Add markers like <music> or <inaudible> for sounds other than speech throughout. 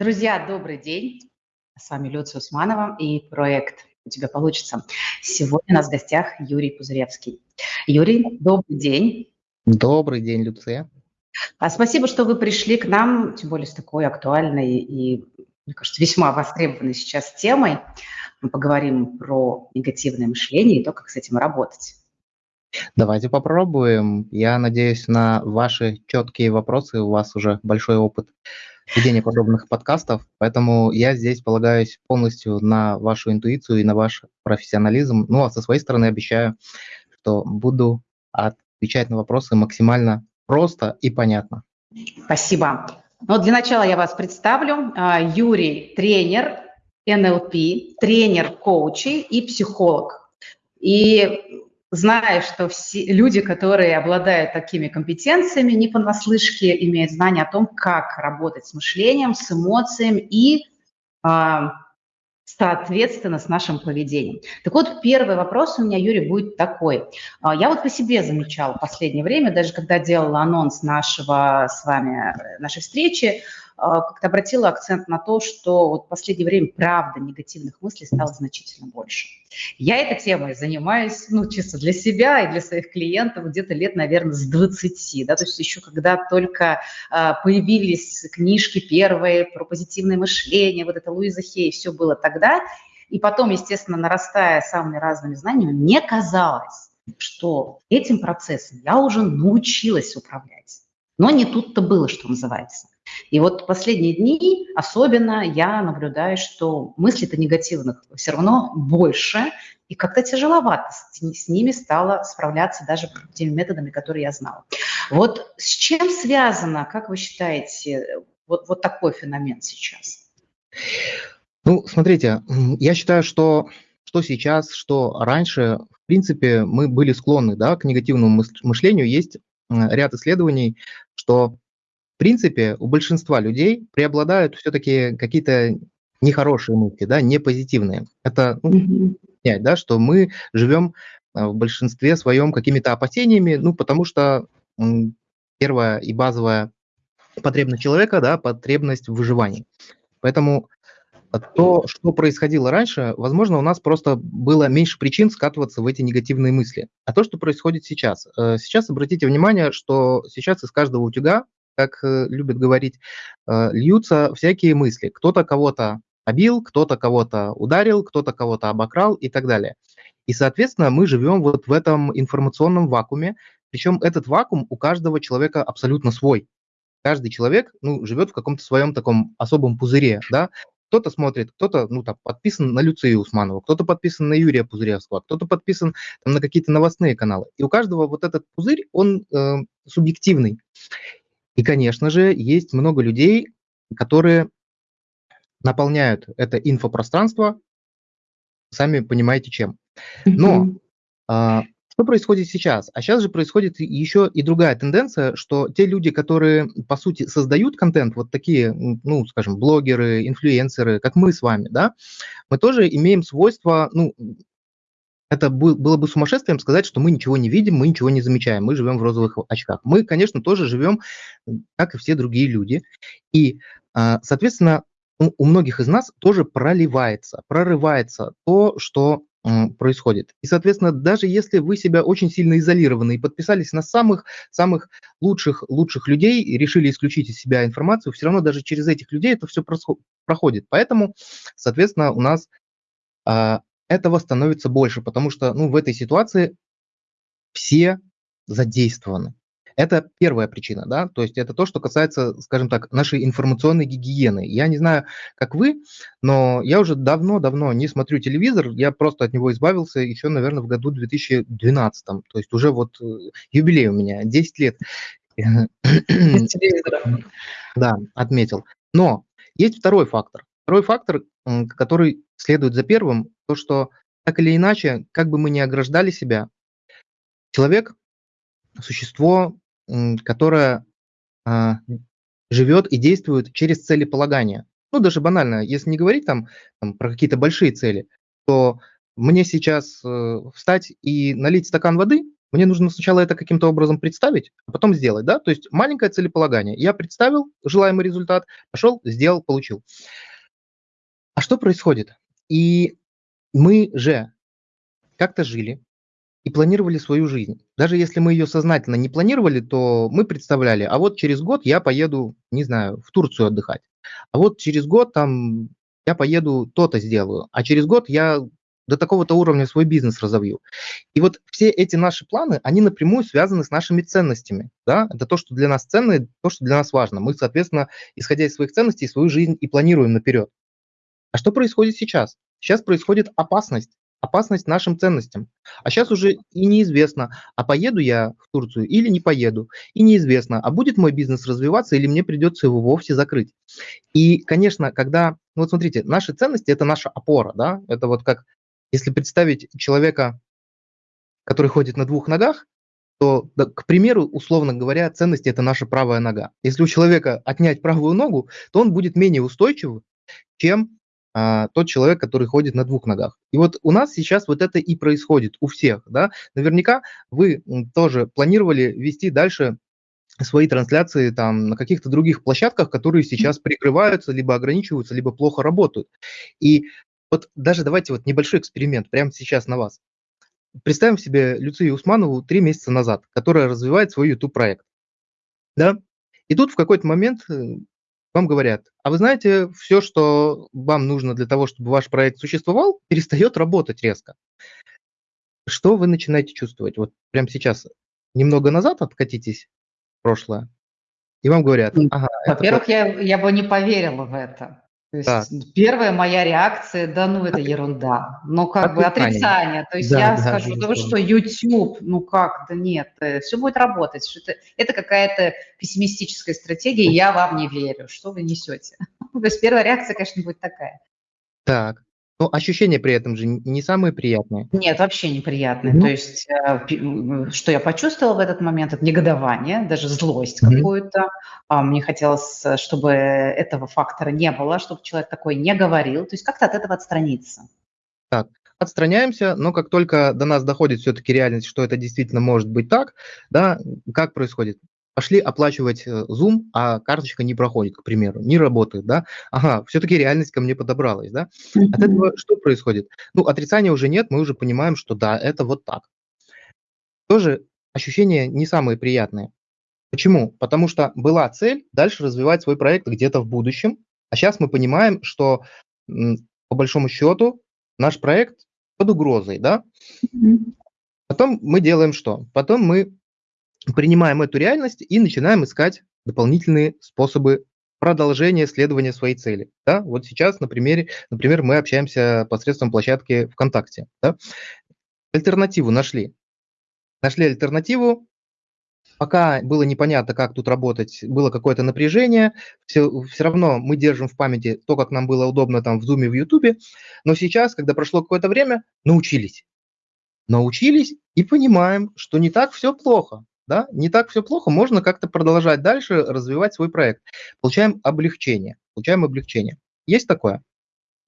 Друзья, добрый день. С вами Люция Усманова и проект «У тебя получится». Сегодня у нас в гостях Юрий Пузыревский. Юрий, добрый день. Добрый день, Люция. А спасибо, что вы пришли к нам, тем более с такой актуальной и, мне кажется, весьма востребованной сейчас темой. Мы поговорим про негативное мышление и то, как с этим работать. Давайте попробуем. Я надеюсь на ваши четкие вопросы. У вас уже большой опыт ведения подобных подкастов, поэтому я здесь полагаюсь полностью на вашу интуицию и на ваш профессионализм. Ну, а со своей стороны обещаю, что буду отвечать на вопросы максимально просто и понятно. Спасибо. Ну, для начала я вас представлю. А, Юрий – тренер НЛП, тренер коучей и психолог. И зная, что все люди, которые обладают такими компетенциями, не понаслышке имеют знания о том, как работать с мышлением, с эмоциями и, а, соответственно, с нашим поведением. Так вот, первый вопрос у меня, Юрий, будет такой. А, я вот по себе замечала в последнее время, даже когда делала анонс нашего с вами, нашей встречи, как-то обратила акцент на то, что вот в последнее время, правда, негативных мыслей стало значительно больше. Я этой темой занимаюсь, ну, чисто для себя и для своих клиентов где-то лет, наверное, с 20, да, то есть еще когда только а, появились книжки первые про позитивное мышление, вот это Луиза Хей, все было тогда, и потом, естественно, нарастая самыми разными знаниями, мне казалось, что этим процессом я уже научилась управлять. Но не тут-то было, что называется. И вот последние дни особенно я наблюдаю, что мыслей-то негативных все равно больше, и как-то тяжеловато с, ними стало справляться даже теми методами, которые я знала. Вот с чем связано, как вы считаете, вот, вот такой феномен сейчас? Ну, смотрите, я считаю, что что сейчас, что раньше, в принципе, мы были склонны да, к негативному мышлению. Есть ряд исследований, что принципе, у большинства людей преобладают все-таки какие-то нехорошие мысли, да, не позитивные. Это ну, понять, да, что мы живем а, в большинстве своем какими-то опасениями, ну, потому что первая и базовая потребность человека, да, потребность в выживании. Поэтому то, что происходило раньше, возможно, у нас просто было меньше причин скатываться в эти негативные мысли. А то, что происходит сейчас. Э, сейчас обратите внимание, что сейчас из каждого утюга как э, любят говорить, э, льются всякие мысли. Кто-то кого-то обил, кто-то кого-то ударил, кто-то кого-то обокрал и так далее. И, соответственно, мы живем вот в этом информационном вакууме, причем этот вакуум у каждого человека абсолютно свой. Каждый человек ну, живет в каком-то своем таком особом пузыре, да, кто-то смотрит, кто-то ну, там, подписан на Люцию Усманову, кто-то подписан на Юрия Пузыревского, кто-то подписан там, на какие-то новостные каналы. И у каждого вот этот пузырь, он э, субъективный. И, конечно же, есть много людей, которые наполняют это инфопространство, сами понимаете чем. Но а, что происходит сейчас? А сейчас же происходит еще и другая тенденция, что те люди, которые, по сути, создают контент, вот такие, ну, скажем, блогеры, инфлюенсеры, как мы с вами, да, мы тоже имеем свойство, ну, это было бы сумасшествием сказать, что мы ничего не видим, мы ничего не замечаем, мы живем в розовых очках. Мы, конечно, тоже живем, как и все другие люди. И, а, соответственно, у многих из нас тоже проливается, прорывается то, что происходит. И, соответственно, даже если вы себя очень сильно изолированы и подписались на самых, самых лучших, лучших людей и решили исключить из себя информацию, все равно даже через этих людей это все проходит. Поэтому, соответственно, у нас а, этого становится больше, потому что ну, в этой ситуации все задействованы. Это первая причина, да, то есть это то, что касается, скажем так, нашей информационной гигиены. Я не знаю, как вы, но я уже давно-давно не смотрю телевизор, я просто от него избавился еще, наверное, в году 2012, то есть уже вот э, юбилей у меня, 10 лет. <clears throat> Да, отметил. Но есть второй фактор. Второй фактор, который следует за первым, то, что так или иначе, как бы мы ни ограждали себя, человек – существо, которое а, живет и действует через целеполагание. Ну, даже банально, если не говорить там, там про какие-то большие цели, то мне сейчас э, встать и налить стакан воды, Мне нужно сначала это каким-то образом представить, а потом сделать, да? То есть маленькое целеполагание. Я представил желаемый результат, пошел, сделал, получил. А что происходит? И мы же как-то жили и планировали свою жизнь. Даже если мы ее сознательно не планировали, то мы представляли, а вот через год я поеду, не знаю, в Турцию отдыхать. А вот через год там я поеду то-то сделаю, а через год я до такого-то уровня свой бизнес разовью. И вот все эти наши планы, они напрямую связаны с нашими ценностями. Да? Это то, что для нас ценно, то, что для нас важно. Мы, соответственно, исходя из своих ценностей, свою жизнь и планируем наперед. А что происходит сейчас? Сейчас происходит опасность. Опасность нашим ценностям. А сейчас уже и неизвестно, а поеду я в Турцию или не поеду. И неизвестно, а будет мой бизнес развиваться или мне придется его вовсе закрыть. И, конечно, когда, ну вот смотрите, наши ценности – это наша опора, да, это вот как, если представить человека, который ходит на двух ногах, то, да, к примеру, условно говоря, ценности – это наша правая нога. Если у человека отнять правую ногу, то он будет менее устойчив, чем а, тот человек, который ходит на двух ногах. И вот у нас сейчас вот это и происходит у всех. Да? Наверняка вы тоже планировали вести дальше свои трансляции там на каких-то других площадках, которые сейчас прикрываются, либо ограничиваются, либо плохо работают. И вот даже давайте вот небольшой эксперимент прямо сейчас на вас. Представим себе Люцию Усманову три месяца назад, которая развивает свой YouTube-проект. Да? И тут в какой-то момент э, вам говорят, а вы знаете, все, что вам нужно для того, чтобы ваш проект существовал, перестает работать резко. Что вы начинаете чувствовать? Вот прямо сейчас немного назад откатитесь в прошлое, и вам говорят, ага. Во-первых, я, я бы не поверила в это. То есть да. первая моя реакция, да ну это ерунда, но как бы отрицание. То есть да, я да, скажу, да вы что, YouTube, ну как, да нет, э, все будет работать. Что это, это какая-то пессимистическая стратегия, я вам не верю, что вы несете. <laughs> То есть первая реакция, конечно, будет такая. Так, ну, ощущения при этом же не самые приятные. Нет, вообще неприятные. Mm-hmm. То есть, э, что я почувствовала в этот момент, это негодование, даже злость mm-hmm. какую-то. А, мне хотелось, чтобы этого фактора не было, чтобы человек такой не говорил. То есть как-то от этого отстраниться. Так, отстраняемся, но как только до нас доходит все-таки реальность, что это действительно может быть так, да, как происходит? Пошли оплачивать э, Zoom, а карточка не проходит, к примеру, не работает, да, ага, все-таки реальность ко мне подобралась, да. От этого что происходит? Ну, отрицания уже нет, мы уже понимаем, что да, это вот так. Тоже ощущения не самые приятные. Почему? Потому что была цель дальше развивать свой проект где-то в будущем, а сейчас мы понимаем, что по большому счету наш проект под угрозой, да. Потом мы делаем что? Потом мы принимаем эту реальность и начинаем искать дополнительные способы продолжения следования своей цели. Да? Вот сейчас, на примере, например, мы общаемся посредством площадки ВКонтакте. Да? Альтернативу нашли. Нашли альтернативу, пока было непонятно, как тут работать, было какое-то напряжение, все, все равно мы держим в памяти то, как нам было удобно там в Zoom, в YouTube, но сейчас, когда прошло какое-то время, научились. Научились и понимаем, что не так все плохо да, не так все плохо, можно как-то продолжать дальше развивать свой проект. Получаем облегчение, получаем облегчение. Есть такое?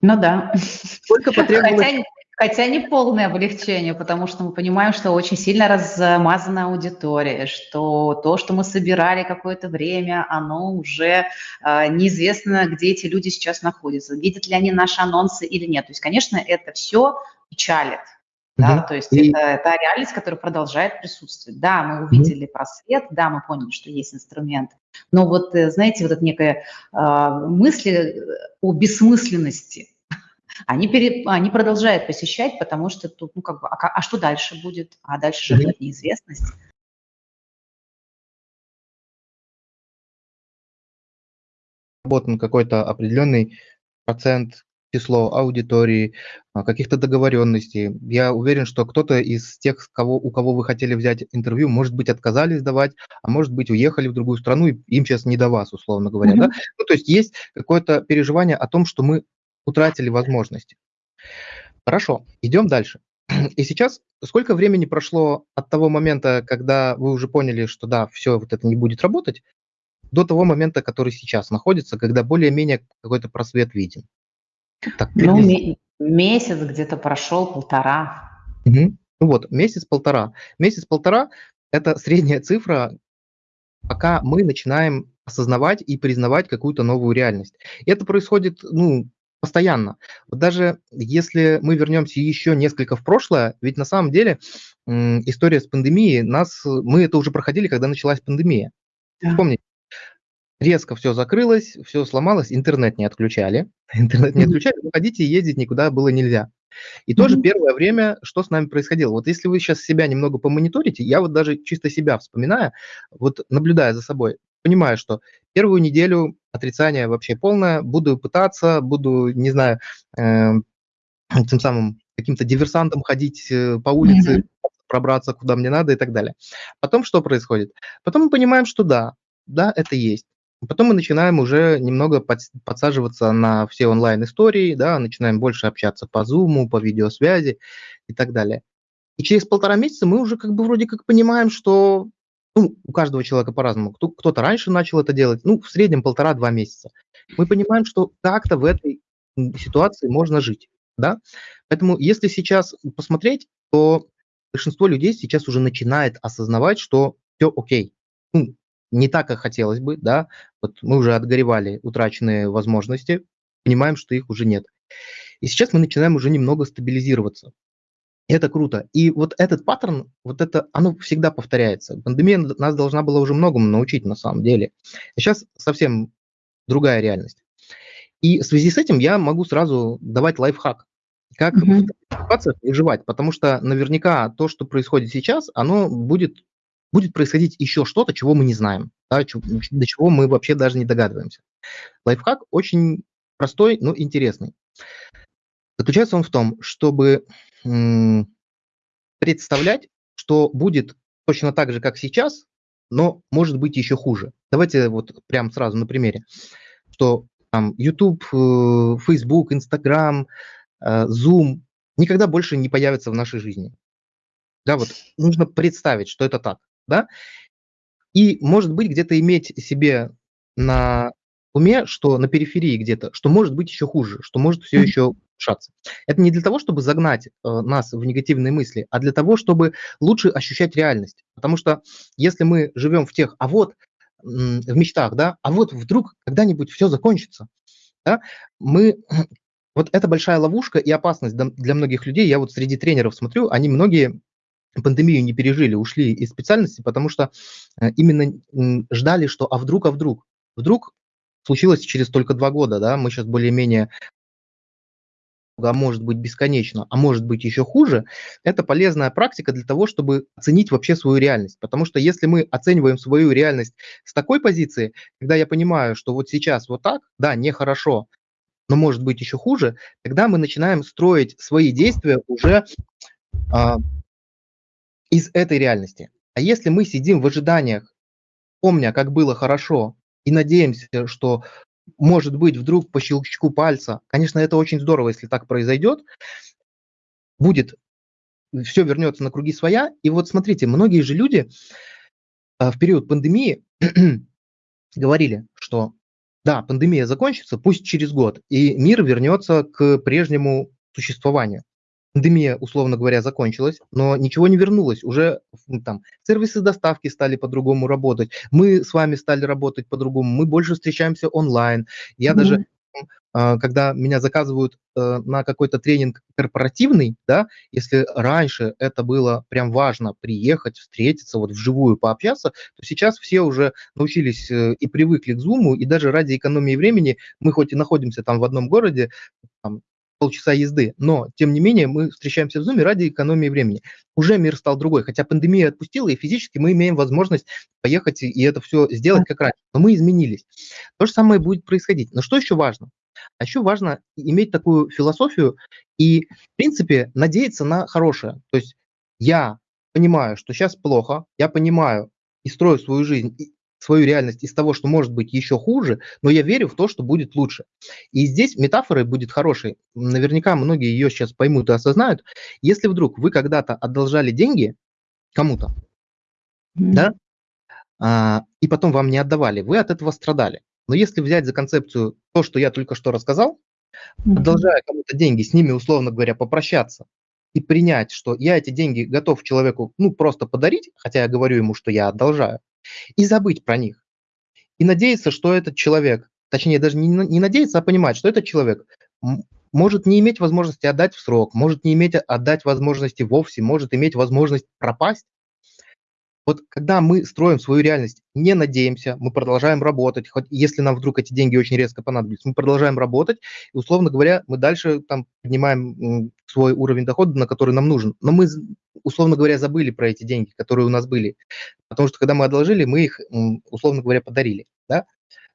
Ну да. Сколько <laughs> потребовалось... Хотя, хотя не полное облегчение, потому что мы понимаем, что очень сильно размазана аудитория, что то, что мы собирали какое-то время, оно уже э, неизвестно, где эти люди сейчас находятся, видят ли они наши анонсы или нет. То есть, конечно, это все печалит. Да, угу. то есть и... это, это реальность, которая продолжает присутствовать. Да, мы увидели угу. просвет, да, мы поняли, что есть инструмент, но вот, э, знаете, вот эта некая э, мысли о бессмысленности, <laughs> они, пере, они продолжают посещать, потому что тут, ну, как бы, а, а что дальше будет? А дальше же ждет неизвестность. Работан какой-то определенный процент число аудитории, а, каких-то договоренностей. Я уверен, что кто-то из тех, кого, у кого вы хотели взять интервью, может быть, отказались давать, а может быть, уехали в другую страну, и им сейчас не до вас, условно говоря. Mm-hmm. Да? Ну, то есть есть какое-то переживание о том, что мы утратили возможности. Хорошо, идем дальше. И сейчас сколько времени прошло от того момента, когда вы уже поняли, что да, все, вот это не будет работать, до того момента, который сейчас находится, когда более-менее какой-то просвет виден? Так, ну, месяц где-то прошел, полтора. Угу. Ну вот, месяц-полтора. Месяц-полтора – это средняя цифра, пока мы начинаем осознавать и признавать какую-то новую реальность. И это происходит, ну, постоянно. Вот даже если мы вернемся еще несколько в прошлое, ведь на самом деле история с пандемией, нас, мы это уже проходили, когда началась пандемия. Да. Помните, резко все закрылось, все сломалось, интернет не отключали. <laughs> Интернет не отключали, выходить и ездить никуда было нельзя. И mm-hmm. тоже первое время, что с нами происходило. Вот если вы сейчас себя немного помониторите, я вот даже чисто себя вспоминая, вот наблюдая за собой, понимаю, что первую неделю отрицание вообще полное, буду пытаться, буду, не знаю, э, тем самым каким-то диверсантом ходить э, по улице, mm-hmm. пробраться куда мне надо и так далее. Потом что происходит? Потом мы понимаем, что да, да, это есть. Потом мы начинаем уже немного под, подсаживаться на все онлайн-истории, да, начинаем больше общаться по Zoom, по видеосвязи и так далее. И через полтора месяца мы уже как бы вроде как понимаем, что ну, у каждого человека по-разному. Кто, кто-то раньше начал это делать, ну, в среднем полтора-два месяца. Мы понимаем, что как-то в этой ситуации можно жить, да. Поэтому если сейчас посмотреть, то большинство людей сейчас уже начинает осознавать, что все окей. Ну, не так, как хотелось бы, да. Вот мы уже отгоревали утраченные возможности, понимаем, что их уже нет. И сейчас мы начинаем уже немного стабилизироваться. Это круто. И вот этот паттерн, вот это, оно всегда повторяется. Пандемия нас должна была уже многому научить на самом деле. сейчас совсем другая реальность. И в связи с этим я могу сразу давать лайфхак, как mm-hmm. в ситуациях выживать, потому что наверняка то, что происходит сейчас, оно будет, будет происходить еще что-то, чего мы не знаем, да, до чего мы вообще даже не догадываемся. Лайфхак очень простой, но интересный. Заключается он в том, чтобы представлять, что будет точно так же, как сейчас, но может быть еще хуже. Давайте вот прям сразу на примере, что там YouTube, э, Facebook, Instagram, э, Zoom никогда больше не появятся в нашей жизни. Да, вот нужно представить, что это так, да, и может быть где-то иметь себе на уме, что на периферии где-то, что может быть еще хуже, что может все еще улучшаться. Это не для того, чтобы загнать э, нас в негативные мысли, а для того, чтобы лучше ощущать реальность. Потому что если мы живем в тех, а вот в мечтах, да, а вот вдруг когда-нибудь все закончится, да, мы <clears throat> вот это большая ловушка и опасность для многих людей. Я вот среди тренеров смотрю, они многие пандемию не пережили, ушли из специальности, потому что э, именно ждали, что а вдруг, а вдруг, вдруг случилось через только два года, да, мы сейчас более-менее а может быть бесконечно, а может быть еще хуже, это полезная практика для того, чтобы оценить вообще свою реальность. Потому что если мы оцениваем свою реальность с такой позиции, когда я понимаю, что вот сейчас вот так, да, нехорошо, но может быть еще хуже, тогда мы начинаем строить свои действия уже а, из этой реальности. А если мы сидим в ожиданиях, помня, как было хорошо, и надеемся, что может быть, вдруг по щелчку пальца. Конечно, это очень здорово, если так произойдет. Будет, все вернется на круги своя. И вот смотрите, многие же люди а, в период пандемии <clears throat> говорили, что да, пандемия закончится, пусть через год, и мир вернется к прежнему существованию пандемия, условно говоря, закончилась, но ничего не вернулось. Уже там сервисы доставки стали по-другому работать, мы с вами стали работать по-другому, мы больше встречаемся онлайн. Я mm-hmm. даже а, когда меня заказывают э, на какой-то тренинг корпоративный, да, если раньше это было прям важно приехать, встретиться, вот вживую пообщаться, то сейчас все уже научились э, и привыкли к Zoom, и даже ради экономии времени мы хоть и находимся там в одном городе, там, полчаса езды, но, тем не менее, мы встречаемся в Zoom ради экономии времени. Уже мир стал другой, хотя пандемия отпустила, и физически мы имеем возможность поехать и это все сделать как раньше, но мы изменились. То же самое будет происходить. Но что еще важно? А еще важно иметь такую философию и, в принципе, надеяться на хорошее. То есть я понимаю, что сейчас плохо, я понимаю и строю свою жизнь свою реальность из того, что может быть еще хуже, но я верю в то, что будет лучше. И здесь метафора будет хорошей. Наверняка многие ее сейчас поймут и осознают. Если вдруг вы когда-то одолжали деньги кому-то, mm-hmm. да, а, и потом вам не отдавали, вы от этого страдали. Но если взять за концепцию то, что я только что рассказал, mm-hmm. одолжая кому-то деньги, с ними, условно говоря, попрощаться, и принять, что я эти деньги готов человеку, ну, просто подарить, хотя я говорю ему, что я одолжаю, и забыть про них. И надеяться, что этот человек, точнее, даже не, не надеяться, а понимать, что этот человек может не иметь возможности отдать в срок, может не иметь отдать возможности вовсе, может иметь возможность пропасть, вот когда мы строим свою реальность, не надеемся, мы продолжаем работать, хоть если нам вдруг эти деньги очень резко понадобятся, мы продолжаем работать, и, условно говоря, мы дальше там поднимаем свой уровень дохода, на который нам нужен. Но мы, условно говоря, забыли про эти деньги, которые у нас были. Потому что когда мы одолжили, мы их, условно говоря, подарили. Да?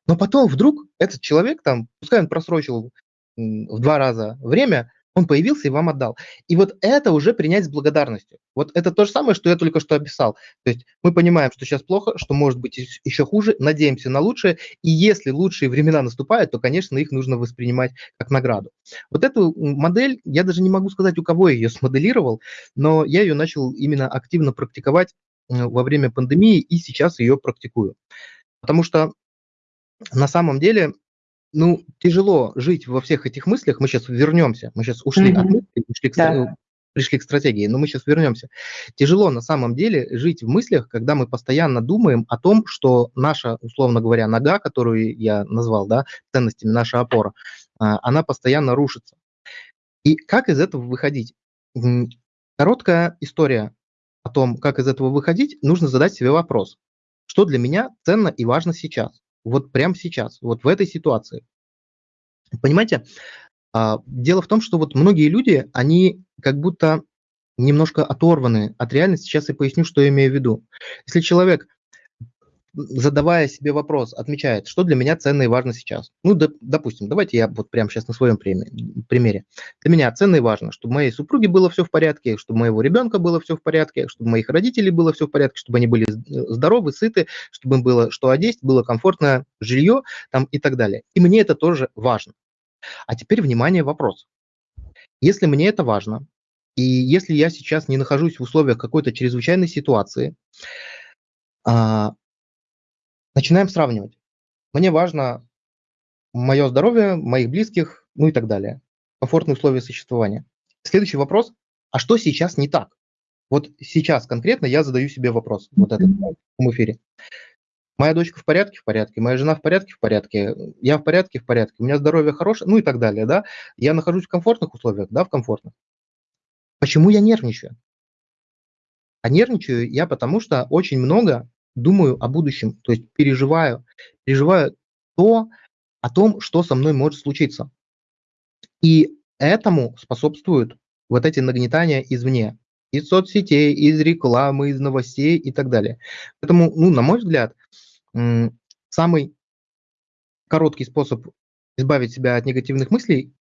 Но потом вдруг этот человек, там, пускай он просрочил в два раза время, он появился и вам отдал. И вот это уже принять с благодарностью. Вот это то же самое, что я только что описал. То есть мы понимаем, что сейчас плохо, что может быть еще хуже, надеемся на лучшее, и если лучшие времена наступают, то, конечно, их нужно воспринимать как награду. Вот эту модель, я даже не могу сказать, у кого я ее смоделировал, но я ее начал именно активно практиковать во время пандемии и сейчас ее практикую. Потому что на самом деле ну, тяжело жить во всех этих мыслях. Мы сейчас вернемся. Мы сейчас ушли mm-hmm. от мыслей, пришли к, да. пришли к стратегии, но мы сейчас вернемся. Тяжело на самом деле жить в мыслях, когда мы постоянно думаем о том, что наша, условно говоря, нога, которую я назвал, да, ценностями, наша опора, а, она постоянно рушится. И как из этого выходить? Короткая история о том, как из этого выходить, нужно задать себе вопрос. Что для меня ценно и важно сейчас? Вот прямо сейчас, вот в этой ситуации. Понимаете, а, дело в том, что вот многие люди, они как будто немножко оторваны от реальности. Сейчас я поясню, что я имею в виду. Если человек задавая себе вопрос, отмечает, что для меня ценно и важно сейчас. Ну, доп, допустим, давайте я вот прямо сейчас на своем примере. Для меня ценно и важно, чтобы моей супруге было все в порядке, чтобы моего ребенка было все в порядке, чтобы моих родителей было все в порядке, чтобы они были здоровы, сыты, чтобы им было что одеть, было комфортное жилье там, и так далее. И мне это тоже важно. А теперь, внимание, вопрос. Если мне это важно, и если я сейчас не нахожусь в условиях какой-то чрезвычайной ситуации, а, начинаем сравнивать. Мне важно мое здоровье, моих близких, ну и так далее. Комфортные условия существования. Следующий вопрос. А что сейчас не так? Вот сейчас конкретно я задаю себе вопрос, вот этот в эфире. Моя дочка в порядке? В порядке. Моя жена в порядке? В порядке. Я в порядке? В порядке. У меня здоровье хорошее? Ну и так далее, да? Я нахожусь в комфортных условиях? Да, в комфортных. Почему я нервничаю? А нервничаю я потому, что очень много думаю о будущем, то есть переживаю, переживаю то, о том, что со мной может случиться. И этому способствуют вот эти нагнетания извне, из соцсетей, из рекламы, из новостей и так далее. Поэтому, ну, на мой взгляд, самый короткий способ избавить себя от негативных мыслей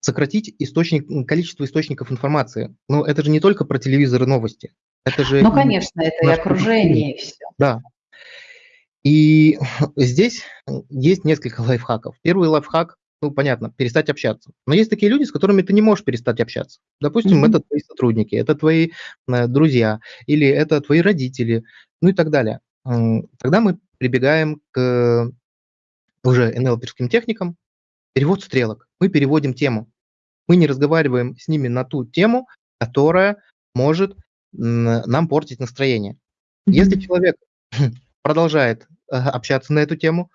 сократить источник, количество источников информации. Но это же не только про телевизор и новости. Это же ну, конечно, это и окружение, и все. Да. И <laughs> здесь есть несколько лайфхаков. Первый лайфхак, ну, понятно, перестать общаться. Но есть такие люди, с которыми ты не можешь перестать общаться. Допустим, mm-hmm. это твои сотрудники, это твои э, друзья, или это твои родители, ну и так далее. Тогда мы прибегаем к уже НЛПерским техникам, перевод стрелок. Мы переводим тему. Мы не разговариваем с ними на ту тему, которая может нам портить настроение. Mm-hmm. Если человек <clears throat> продолжает э, общаться на эту тему,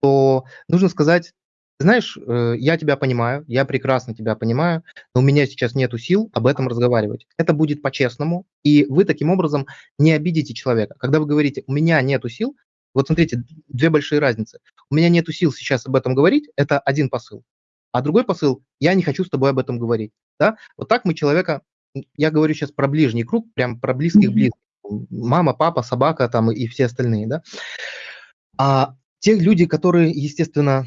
то нужно сказать, знаешь, э, я тебя понимаю, я прекрасно тебя понимаю, но у меня сейчас нет сил об этом разговаривать. Это будет по-честному, и вы таким образом не обидите человека. Когда вы говорите, у меня нет сил, вот смотрите, две большие разницы. У меня нет сил сейчас об этом говорить, это один посыл. А другой посыл, я не хочу с тобой об этом говорить. Да? Вот так мы человека я говорю сейчас про ближний круг, прям про близких близких. Мама, папа, собака там и все остальные, да. А те люди, которые, естественно,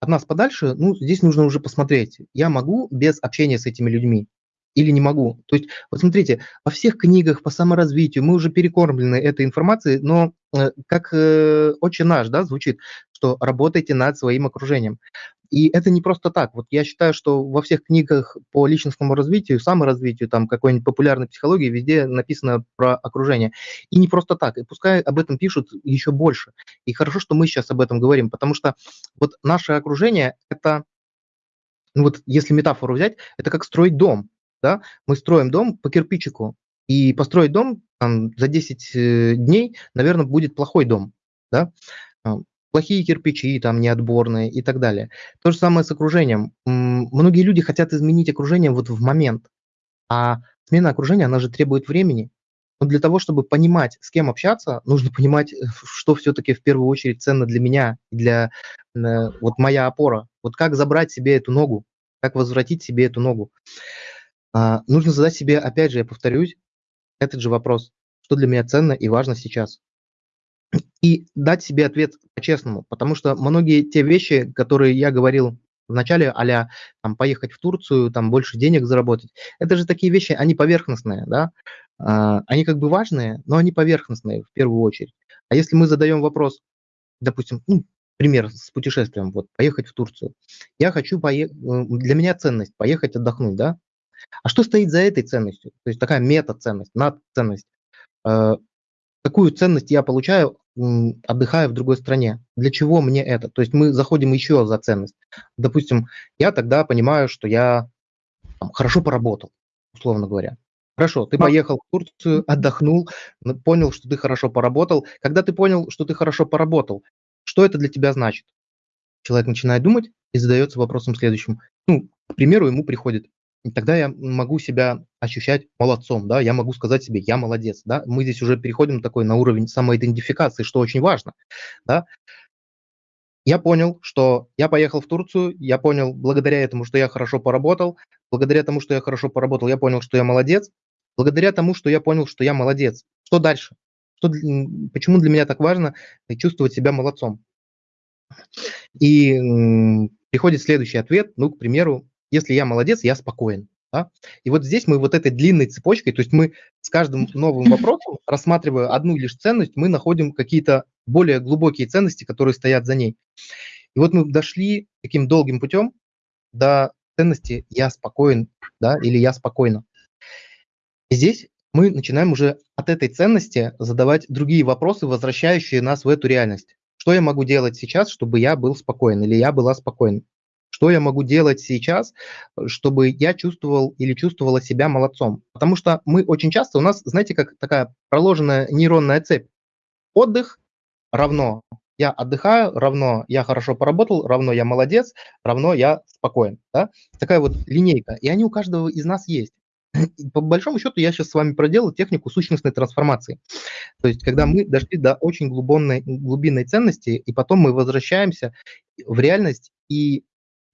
от нас подальше, ну, здесь нужно уже посмотреть. Я могу без общения с этими людьми или не могу. То есть, вот смотрите, во всех книгах по саморазвитию мы уже перекормлены этой информацией, но э, как э, очень наш, да, звучит, что работайте над своим окружением. И это не просто так. Вот я считаю, что во всех книгах по личностному развитию, саморазвитию, там какой-нибудь популярной психологии везде написано про окружение. И не просто так. И пускай об этом пишут еще больше. И хорошо, что мы сейчас об этом говорим, потому что вот наше окружение – это, ну вот если метафору взять, это как строить дом. да, мы строим дом по кирпичику, и построить дом там, за 10 э, дней, наверное, будет плохой дом, да, плохие кирпичи, там, неотборные и так далее. То же самое с окружением. Многие люди хотят изменить окружение вот в момент, а смена окружения, она же требует времени. Но для того, чтобы понимать, с кем общаться, нужно <laughs> понимать, что все-таки в первую очередь ценно для меня, для э, вот моя опора. Вот как забрать себе эту ногу, как возвратить себе эту ногу. А, нужно задать себе, опять же, я повторюсь, этот же вопрос, что для меня ценно и важно сейчас. И дать себе ответ по-честному, потому что многие те вещи, которые я говорил вначале, а там, поехать в Турцию, там больше денег заработать, это же такие вещи, они поверхностные, да, а, они как бы важные, но они поверхностные в первую очередь. А если мы задаем вопрос, допустим, ну, пример с путешествием, вот, поехать в Турцию. Я хочу поехать, для меня ценность поехать отдохнуть, да? А что стоит за этой ценностью? То есть такая мета-ценность, над-ценность. Э, какую ценность я получаю, отдыхая в другой стране? Для чего мне это? То есть мы заходим еще за ценность. Допустим, я тогда понимаю, что я там, хорошо поработал, условно говоря. Хорошо, ты поехал в Турцию, отдохнул, понял, что ты хорошо поработал. Когда ты понял, что ты хорошо поработал, что это для тебя значит? Человек начинает думать и задается вопросом следующим. Ну, к примеру, ему приходит, тогда я могу себя ощущать молодцом, да, я могу сказать себе, я молодец, да, мы здесь уже переходим такой на уровень самоидентификации, что очень важно, да. Я понял, что я поехал в Турцию, я понял благодаря этому, что я хорошо поработал, благодаря тому, что я хорошо поработал, я понял, что я молодец, благодаря тому, что я понял, что я молодец. Что дальше? Что, почему для меня так важно чувствовать себя молодцом? И приходит следующий ответ, ну, к примеру, если я молодец, я спокоен. Да? И вот здесь мы вот этой длинной цепочкой, то есть мы с каждым новым вопросом, рассматривая одну лишь ценность, мы находим какие-то более глубокие ценности, которые стоят за ней. И вот мы дошли таким долгим путем до ценности «я спокоен» да, или «я спокойно». И здесь мы начинаем уже от этой ценности задавать другие вопросы, возвращающие нас в эту реальность. Что я могу делать сейчас, чтобы я был спокоен или я была спокойна? Что я могу делать сейчас, чтобы я чувствовал или чувствовала себя молодцом? Потому что мы очень часто, у нас, знаете, как такая проложенная нейронная цепь. Отдых равно я отдыхаю, равно я хорошо поработал, равно я молодец, равно я спокоен. Да? Такая вот линейка. И они у каждого из нас есть. <laughs> По большому счету я сейчас с вами проделал технику сущностной трансформации. То есть когда мы дошли до очень глубинной, глубинной ценности, и потом мы возвращаемся в реальность и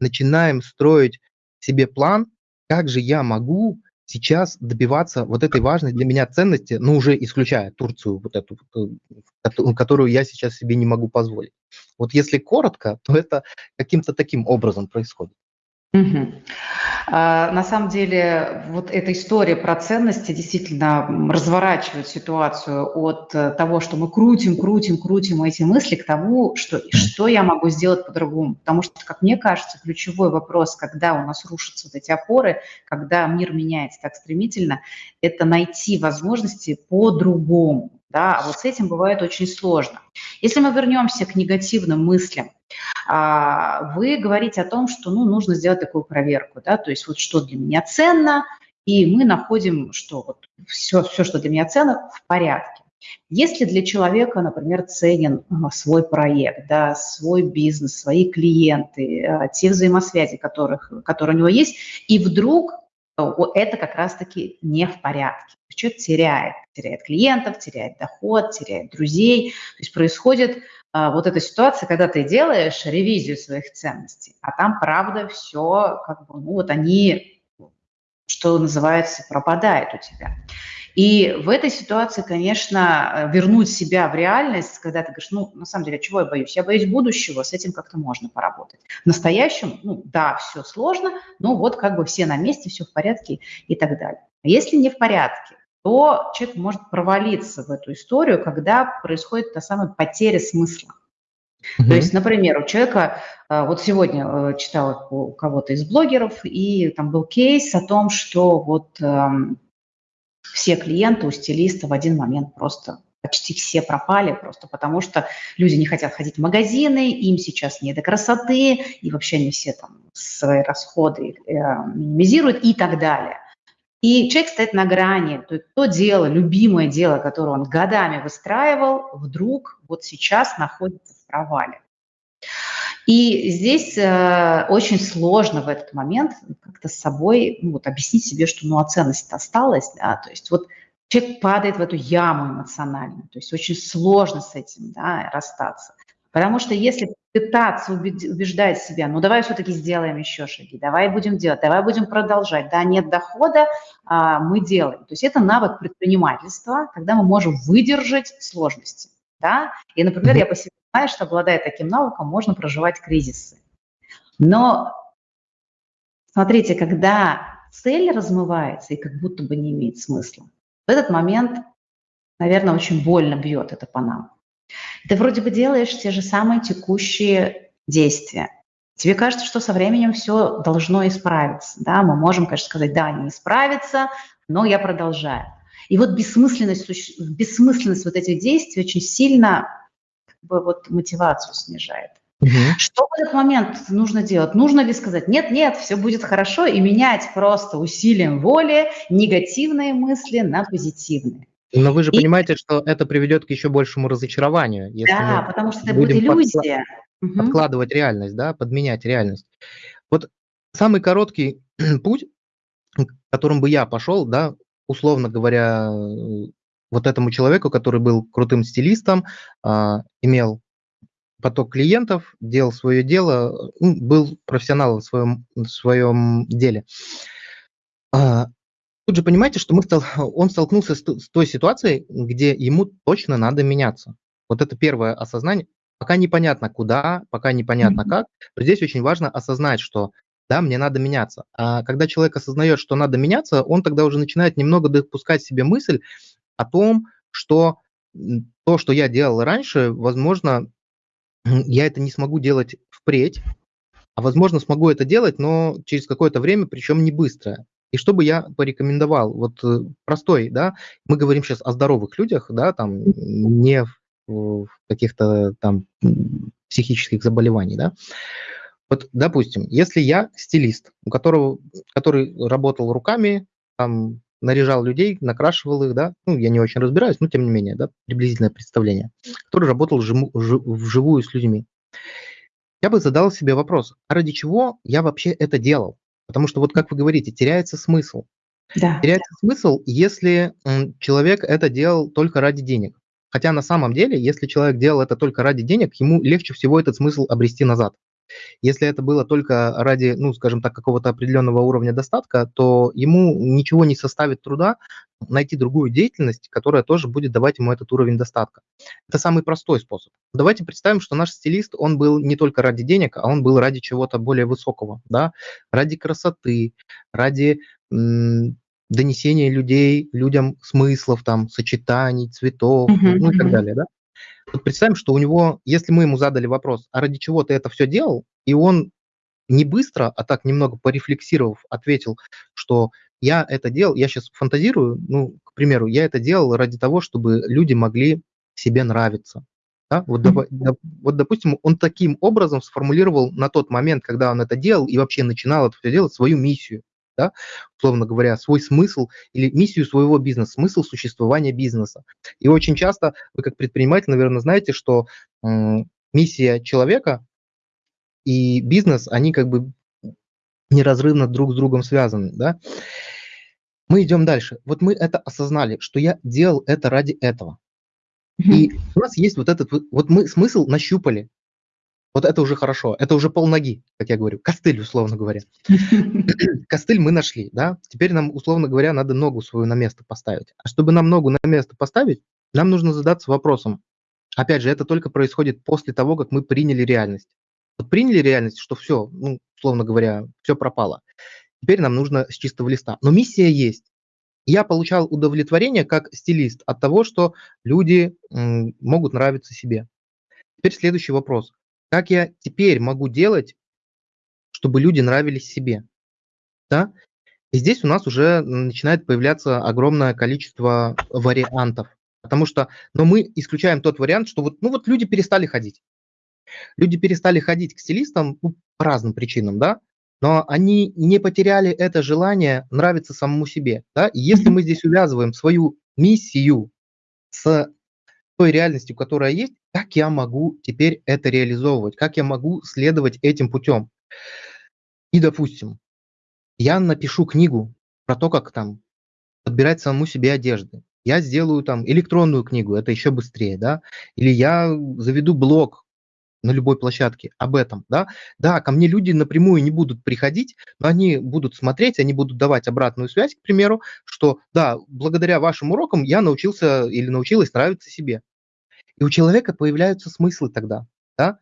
начинаем строить себе план, как же я могу сейчас добиваться вот этой важной для меня ценности, ну, уже исключая Турцию, вот эту, э, которую я сейчас себе не могу позволить. Вот если коротко, то это каким-то таким образом происходит. Угу. А, на самом деле, вот эта история про ценности действительно разворачивает ситуацию от э, того, что мы крутим, крутим, крутим эти мысли, к тому, что, что я могу сделать по-другому. Потому что, как мне кажется, ключевой вопрос, когда у нас рушатся вот эти опоры, когда мир меняется так стремительно, это найти возможности по-другому. Да? А вот с этим бывает очень сложно. Если мы вернемся к негативным мыслям, а, вы говорите о том, что ну, нужно сделать такую проверку, да, то есть вот что для меня ценно, и мы находим, что вот все, все, что для меня ценно, в порядке. Если для человека, например, ценен а, свой проект, да, свой бизнес, свои клиенты, а, те взаимосвязи, которых, которые у него есть, и вдруг это как раз-таки не в порядке. Человек теряет, теряет клиентов, теряет доход, теряет друзей. То есть происходит а, вот эта ситуация, когда ты делаешь ревизию своих ценностей, а там, правда, все как бы, ну вот они, что называется, пропадают у тебя. И в этой ситуации, конечно, вернуть себя в реальность, когда ты говоришь, ну, на самом деле, чего я боюсь? Я боюсь будущего, с этим как-то можно поработать. В настоящем, ну, да, все сложно, но вот как бы все на месте, все в порядке и так далее. А если не в порядке, то человек может провалиться в эту историю, когда происходит та самая потеря смысла. Mm-hmm. То есть, например, у человека, а, вот сегодня э, читала у кого-то из блогеров, и там был кейс о том, что вот эм, все клиенты у стилиста в один момент просто почти все пропали просто потому, что люди не хотят ходить в магазины, им сейчас не до красоты, и вообще они все там свои расходы э, минимизируют и так далее. И человек стоит на грани, то, то дело, любимое дело, которое он годами выстраивал, вдруг вот сейчас находится в провале. И здесь э, очень сложно в этот момент как-то с собой ну, вот, объяснить себе, что ну, а ценность осталась. Да? То есть вот человек падает в эту яму эмоциональную, то есть очень сложно с этим да, расстаться. Потому что если пытаться убеждать себя, ну давай все-таки сделаем еще шаги, давай будем делать, давай будем продолжать, да, нет дохода, а, мы делаем. То есть это навык предпринимательства, когда мы можем выдержать сложности. Да? И, например, я по себе знаю, что обладая таким навыком, можно проживать кризисы. Но смотрите, когда цель размывается и как будто бы не имеет смысла, в этот момент, наверное, очень больно бьет это по нам. Ты вроде бы делаешь те же самые текущие действия. Тебе кажется, что со временем все должно исправиться. Да? Мы можем, конечно, сказать, да, не исправится, но я продолжаю. И вот бессмысленность, бессмысленность вот этих действий очень сильно бы, вот, мотивацию снижает. Угу. Что в этот момент нужно делать? Нужно ли сказать, нет, нет, все будет хорошо, и менять просто усилием воли негативные мысли на позитивные? Но вы же и... понимаете, что это приведет к еще большему разочарованию. Если да, потому что это будет иллюзия. Подкла- подкладывать реальность, да, подменять реальность. Вот самый короткий <clears throat> путь, которым бы я пошел, да, условно говоря, вот этому человеку, который был крутым стилистом, а, имел поток клиентов, делал свое дело, ну, был профессионалом в своем, в своем деле. А, тут же понимаете, что мы стал, он столкнулся с, с той ситуацией, где ему точно надо меняться. Вот это первое осознание. Пока непонятно куда, пока непонятно mm-hmm. как, но здесь очень важно осознать, что да, мне надо меняться. А когда человек осознает, что надо меняться, он тогда уже начинает немного допускать себе мысль о том, что то, что я делал раньше, возможно, <clears throat> я это не смогу делать впредь, а возможно, смогу это делать, но через какое-то время, причем не быстро. И что бы я порекомендовал? Вот э, простой, да, мы говорим сейчас о здоровых людях, да, там не в каких-то там психических заболеваний, да. Вот, допустим, если я стилист, у которого, который работал руками, там, наряжал людей, накрашивал их, да, ну, я не очень разбираюсь, но тем не менее, да, приблизительное представление, который работал жиму, жив, вживую с людьми. Я бы задал себе вопрос, а ради чего я вообще это делал? Потому что вот как вы говорите, теряется смысл. Да. Теряется смысл, если человек это делал только ради денег. Хотя на самом деле, если человек делал это только ради денег, ему легче всего этот смысл обрести назад. Если это было только ради, ну, скажем так, какого-то определенного уровня достатка, то ему ничего не составит труда найти другую деятельность, которая тоже будет давать ему этот уровень достатка. Это самый простой способ. Давайте представим, что наш стилист, он был не только ради денег, а он был ради чего-то более высокого, да, ради красоты, ради донесения людей, людям смыслов, там, сочетаний, цветов, uh-huh, ну и так далее, да. Вот представим, что у него, если мы ему задали вопрос, а ради чего ты это все делал, и он не быстро, а так немного порефлексировав, ответил, что я это делал, я сейчас фантазирую, ну, к примеру, я это делал ради того, чтобы люди могли себе нравиться. Да? Вот, mm-hmm. доп, вот, допустим, он таким образом сформулировал на тот момент, когда он это делал и вообще начинал это все делать, свою миссию да, условно говоря, свой смысл или миссию своего бизнеса, смысл существования бизнеса. И очень часто вы как предприниматель, наверное, знаете, что миссия человека и бизнес, они как бы неразрывно друг с другом связаны, да. Мы идем дальше. Вот мы это осознали, что я делал это ради этого. И у нас есть вот этот, вот мы смысл нащупали, вот это уже хорошо, это уже полноги, как я говорю, костыль, условно говоря. <laughs> Костыль мы нашли, да, теперь нам, условно говоря, надо ногу свою на место поставить. А чтобы нам ногу на место поставить, нам нужно задаться вопросом. Опять же, это только происходит после того, как мы приняли реальность. Вот приняли реальность, что все, ну, условно говоря, все пропало. Теперь нам нужно с чистого листа. Но миссия есть. Я получал удовлетворение как стилист от того, что люди могут нравиться себе. Теперь следующий вопрос. Как я теперь могу делать, чтобы люди нравились себе? Да? И здесь у нас уже начинает появляться огромное количество вариантов. Потому что, но мы исключаем тот вариант, что вот, ну вот люди перестали ходить. Люди перестали ходить к стилистам ну, по разным причинам, да. но они не потеряли это желание нравиться самому себе. Да? И если мы здесь увязываем свою миссию с той реальностью, которая есть, как я могу теперь это реализовывать, как я могу следовать этим путем. И, допустим, я напишу книгу про то, как там подбирать самому себе одежды. Я сделаю там электронную книгу, это еще быстрее, да, или я заведу блог на любой площадке об этом, да. Да, ко мне люди напрямую не будут приходить, но они будут смотреть, они будут давать обратную связь, к примеру, что да, благодаря вашим урокам я научился или научилась нравиться себе. И у человека появляются смыслы тогда, да.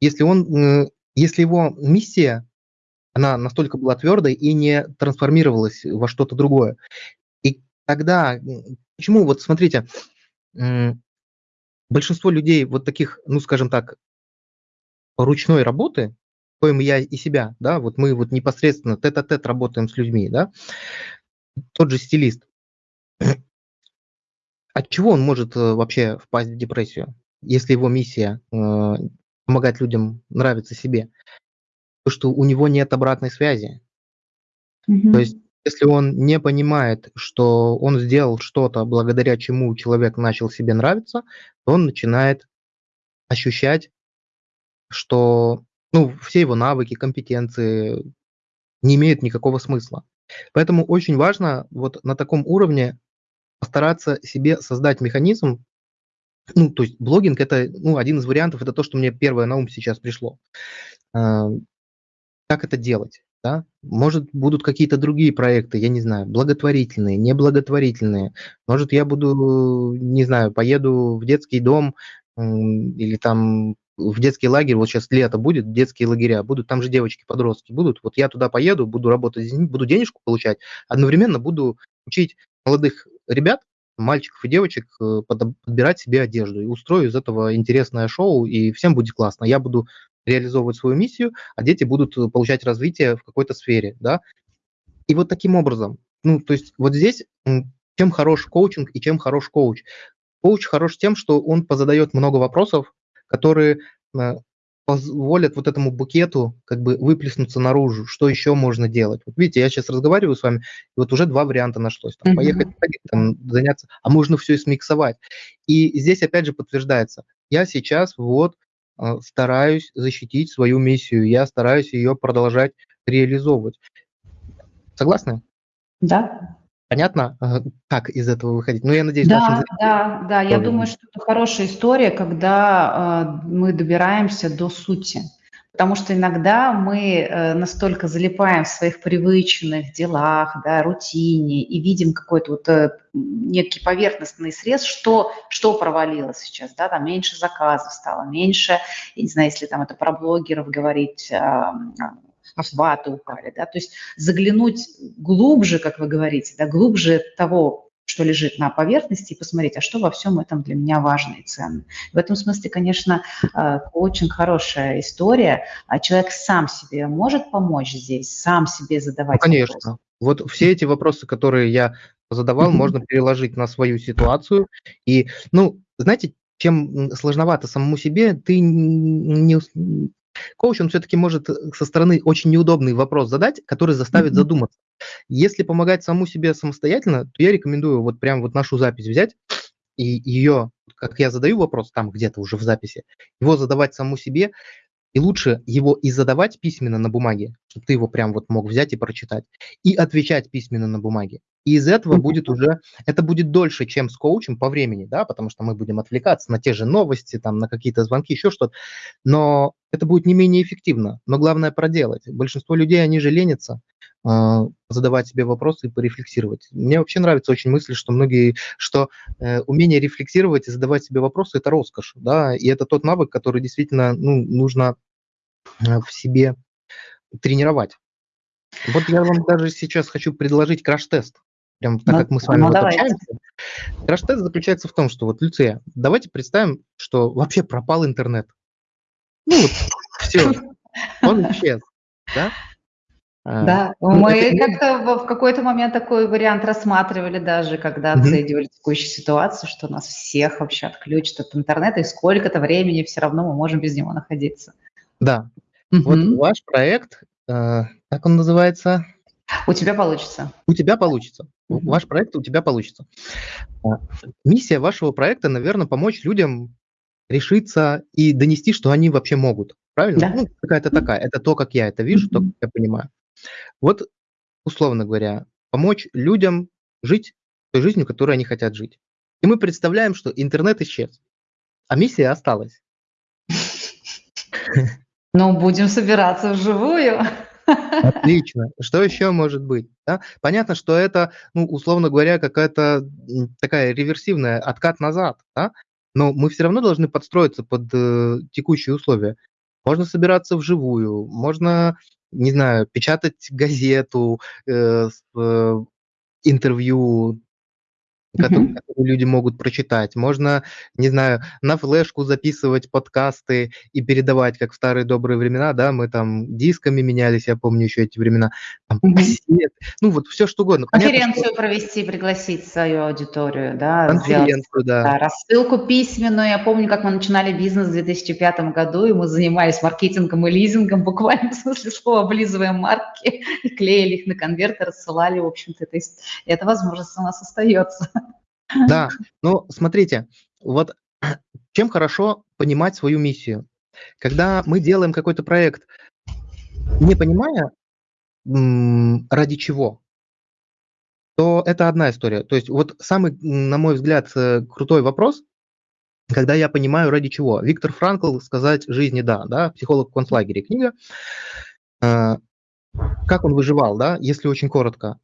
Если он, если его миссия, она настолько была твердой и не трансформировалась во что-то другое. И тогда, почему, вот смотрите, большинство людей вот таких, ну, скажем так, ручной работы, коим я и себя, да, вот мы вот непосредственно тет-а-тет работаем с людьми, да, тот же стилист, от чего он может э, вообще впасть в депрессию, если его миссия э, помогать людям нравиться себе? То, что у него нет обратной связи. Mm-hmm. То есть, если он не понимает, что он сделал что-то, благодаря чему человек начал себе нравиться, то он начинает ощущать что ну, все его навыки, компетенции не имеют никакого смысла. Поэтому очень важно вот на таком уровне постараться себе создать механизм, ну, то есть блогинг – это ну, один из вариантов, это то, что мне первое на ум сейчас пришло. А, как это делать? Да? Может, будут какие-то другие проекты, я не знаю, благотворительные, неблаготворительные. Может, я буду, не знаю, поеду в детский дом или там в детский лагерь, вот сейчас лето будет, детские лагеря будут, там же девочки-подростки будут, вот я туда поеду, буду работать буду денежку получать, одновременно буду учить молодых ребят, мальчиков и девочек э, подбирать себе одежду и устрою из этого интересное шоу, и всем будет классно. Я буду реализовывать свою миссию, а дети будут э, получать развитие в какой-то сфере, да. И вот таким образом, ну, то есть вот здесь чем хорош коучинг и чем хорош коуч. Коуч хорош тем, что он позадает много вопросов, которые э, позволят вот этому букету как бы выплеснуться наружу, что еще можно делать. Вот видите, я сейчас разговариваю с вами, и вот уже два варианта нашлось. Там, mm-hmm. Поехать, там, заняться, а можно все и смиксовать. И здесь опять же подтверждается, я сейчас вот э, стараюсь защитить свою миссию, я стараюсь ее продолжать реализовывать. Согласны? Да. Понятно, как из этого выходить? Ну, я надеюсь, да, да, да. Я думаю, что это хорошая история, когда э, мы добираемся до сути. Потому что иногда мы э, настолько залипаем в своих привычных делах, да, рутине и видим какой-то вот э, некий поверхностный срез, что, что провалилось сейчас, да, там меньше заказов стало, меньше, я не знаю, если там это про блогеров говорить, охваты упали, да, то есть заглянуть глубже, как вы говорите, да, глубже того, что лежит на поверхности, и посмотреть, а что во всем этом для меня важно и ценно. В этом смысле, конечно, э, очень хорошая история. А человек сам себе может помочь здесь, сам себе задавать конечно. Вопросы. Вот все эти вопросы, которые я задавал, можно переложить на свою ситуацию. И, ну, знаете, чем сложновато самому себе, ты не, Коуч, он все-таки может э, со стороны очень неудобный вопрос задать, который заставит mm-hmm. задуматься. Если помогать самому себе самостоятельно, то я рекомендую вот прям вот нашу запись взять и ее, как я задаю вопрос там где-то уже в записи, его задавать самому себе, и лучше его и задавать письменно на бумаге, чтобы ты его прям вот мог взять и прочитать, и отвечать письменно на бумаге. И из этого будет уже, это будет дольше, чем с коучем по времени, да, потому что мы будем отвлекаться на те же новости, там, на какие-то звонки, еще что-то. Но это будет не менее эффективно. Но главное проделать. Большинство людей, они же ленятся задавать себе вопросы и порефлексировать. Мне вообще нравится очень мысль, что многие, что э, умение рефлексировать и задавать себе вопросы – это роскошь, да, и это тот навык, который действительно, ну, нужно э, в себе тренировать. Вот я вам даже сейчас хочу предложить краш-тест прям так, ну, как мы с вами ну, вот общаемся. Краш-тест заключается в том, что вот, Люция, давайте представим, что вообще пропал интернет. Ну вот, все, он исчез, да? А, да, ну, мы как-то в какой-то момент такой вариант рассматривали даже, когда оценивали mm-hmm. текущую ситуацию, что нас всех вообще отключат от интернета, и сколько-то времени все равно мы можем без него находиться. Да. Mm-hmm. Вот ваш проект, э, как он называется? У тебя получится. У тебя получится. Mm-hmm. Ваш проект у тебя получится. А, миссия вашего проекта, наверное, помочь людям решиться и донести, что они вообще могут. Правильно? Да. Ну, какая-то такая. Это то, как я это вижу, mm-hmm. то, как я понимаю. Вот, условно говоря, помочь людям жить той жизнью, которой они хотят жить. И мы представляем, что интернет исчез, а миссия осталась. Ну, будем собираться вживую. Отлично. Что еще может быть? Да? Понятно, что это, ну, условно говоря, какая-то такая реверсивная откат назад, да? но мы все равно должны подстроиться под э, текущие условия. Можно собираться вживую, можно, не знаю, печатать газету, э, с, э, интервью, которые, которые люди могут прочитать. Можно, не знаю, на флешку записывать подкасты и передавать, как в старые добрые времена, да, мы там дисками менялись, я помню еще эти времена, там, угу. кассет, ну вот все что угодно. Конференцию Понятно, что... провести, пригласить свою аудиторию, да, Конференцию, сделать, да. да. Рассылку письменную, я помню, как мы начинали бизнес в 2005 году, и мы занимались маркетингом и лизингом, буквально <laughs> в смысле слова, облизывая марки, и клеили их на конверты, рассылали, в общем-то, это, это возможность у нас остается. Да, ну смотрите, вот <clears throat> чем хорошо понимать свою миссию. Когда мы делаем какой-то проект, не понимая, ради чего, то это одна история. То есть вот самый, на мой взгляд, э, крутой вопрос, когда я понимаю, ради чего. Виктор Франкл «Сказать жизни да», да, психолог в концлагере книга. Э, как он выживал, да, если очень коротко.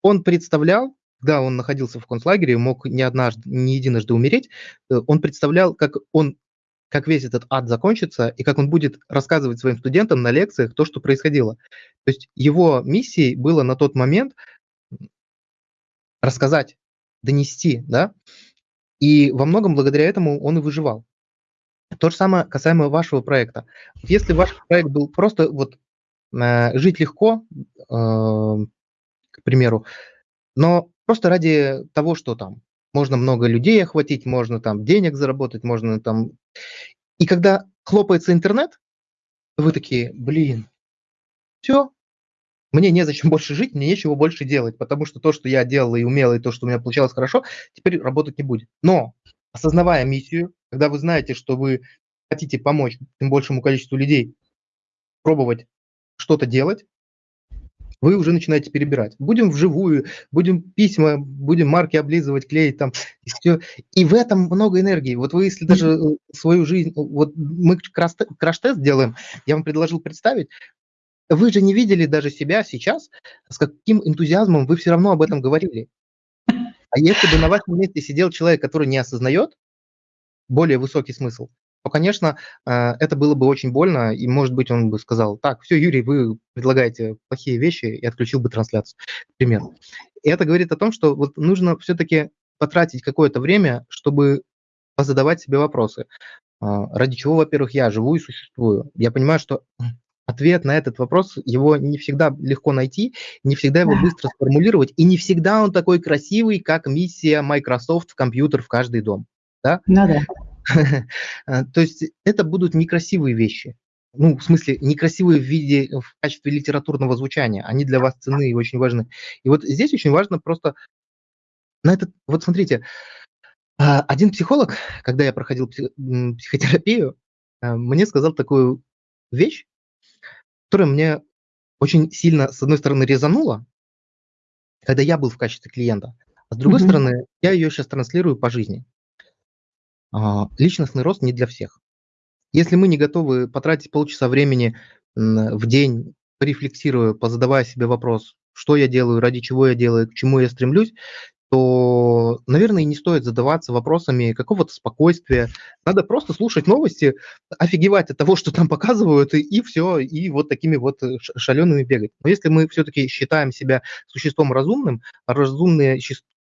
Он представлял, когда он находился в концлагере, мог не однажды, не единожды умереть, э, он представлял, как он как весь этот ад закончится и как он будет рассказывать своим студентам на лекциях то, что происходило. То есть его миссией было на тот момент рассказать, донести, да, и во многом благодаря этому он и выживал. То же самое касаемо вашего проекта. Если ваш проект был просто вот э, жить легко, э, к примеру, но Просто ради того, что там можно много людей охватить, можно там денег заработать, можно там... И когда хлопается интернет, вы такие, блин, все, мне незачем <laughs> больше жить, мне нечего больше делать, потому что то, что я делал и умел, и то, что у меня получалось хорошо, теперь работать не будет. Но осознавая миссию, когда вы знаете, что вы хотите помочь тем большему количеству людей пробовать что-то делать, вы уже начинаете перебирать. Будем вживую, будем письма, будем марки облизывать, клеить там, и все. И в этом много энергии. Вот вы, если даже э, свою жизнь, вот мы краш-тест делаем, я вам предложил представить, вы же не видели даже себя сейчас, с каким энтузиазмом вы все равно об этом говорили. А если бы на вашем месте сидел человек, который не осознает более высокий смысл, то, конечно, э, это было бы очень больно, и, может быть, он бы сказал, так, все, Юрий, вы предлагаете плохие вещи, и отключил бы трансляцию, к примеру. И это говорит о том, что вот нужно все-таки потратить какое-то время, чтобы позадавать себе вопросы. А, ради чего, во-первых, я живу и существую? Я понимаю, что ответ на этот вопрос, его не всегда легко найти, не всегда его быстро сформулировать, и не всегда он такой красивый, как миссия Microsoft в компьютер в каждый дом. Да? Ну да. <laughs> А, то есть это будут некрасивые вещи. Ну, в смысле, некрасивые в виде, в качестве литературного звучания. Они для вас ценны и очень важны. И вот здесь очень важно просто на этот... Вот смотрите, а, один психолог, когда я проходил психотерапию, а, мне сказал такую вещь, которая мне очень сильно, с одной стороны, резанула, когда я был в качестве клиента, а с другой mm-hmm. стороны, я ее сейчас транслирую по жизни. А, личностный рост не для всех. Если мы не готовы потратить полчаса времени в день, порефлексируя, позадавая себе вопрос, что я делаю, ради чего я делаю, к чему я стремлюсь, то, наверное, не стоит задаваться вопросами какого-то спокойствия. Надо просто слушать новости, офигевать от того, что там показывают, и, и все, и вот такими вот э, шалеными бегать. Но если мы все-таки считаем себя существом разумным, а разумные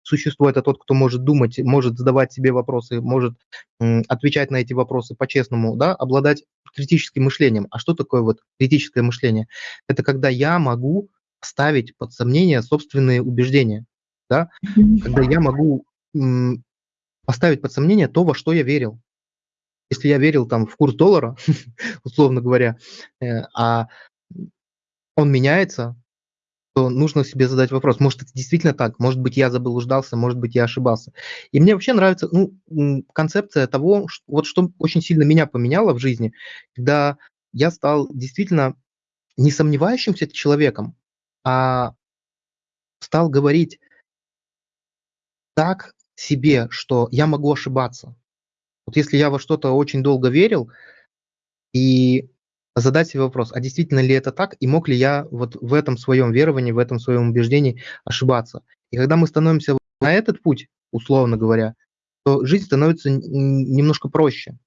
существо – это тот, кто может думать, может задавать себе вопросы, может отвечать на эти вопросы по-честному, да, обладать критическим мышлением. А что такое вот критическое мышление? Это когда я могу ставить под сомнение собственные убеждения, да, когда я могу поставить под сомнение то, во что я верил. Если я верил там в курс доллара, <laughs> условно говоря, э, а он меняется, то нужно себе задать вопрос, может, это действительно так, может быть, я заблуждался, может быть, я ошибался. И мне вообще нравится ну, концепция того, что, вот что очень сильно меня поменяло в жизни, когда я стал действительно не сомневающимся человеком, а стал говорить так себе, что я могу ошибаться. Вот если я во что-то очень долго верил, и задать себе вопрос, а действительно ли это так, и мог ли я вот в этом своем веровании, в этом своем убеждении ошибаться. И когда мы становимся на этот путь, условно говоря, то жизнь становится немножко проще,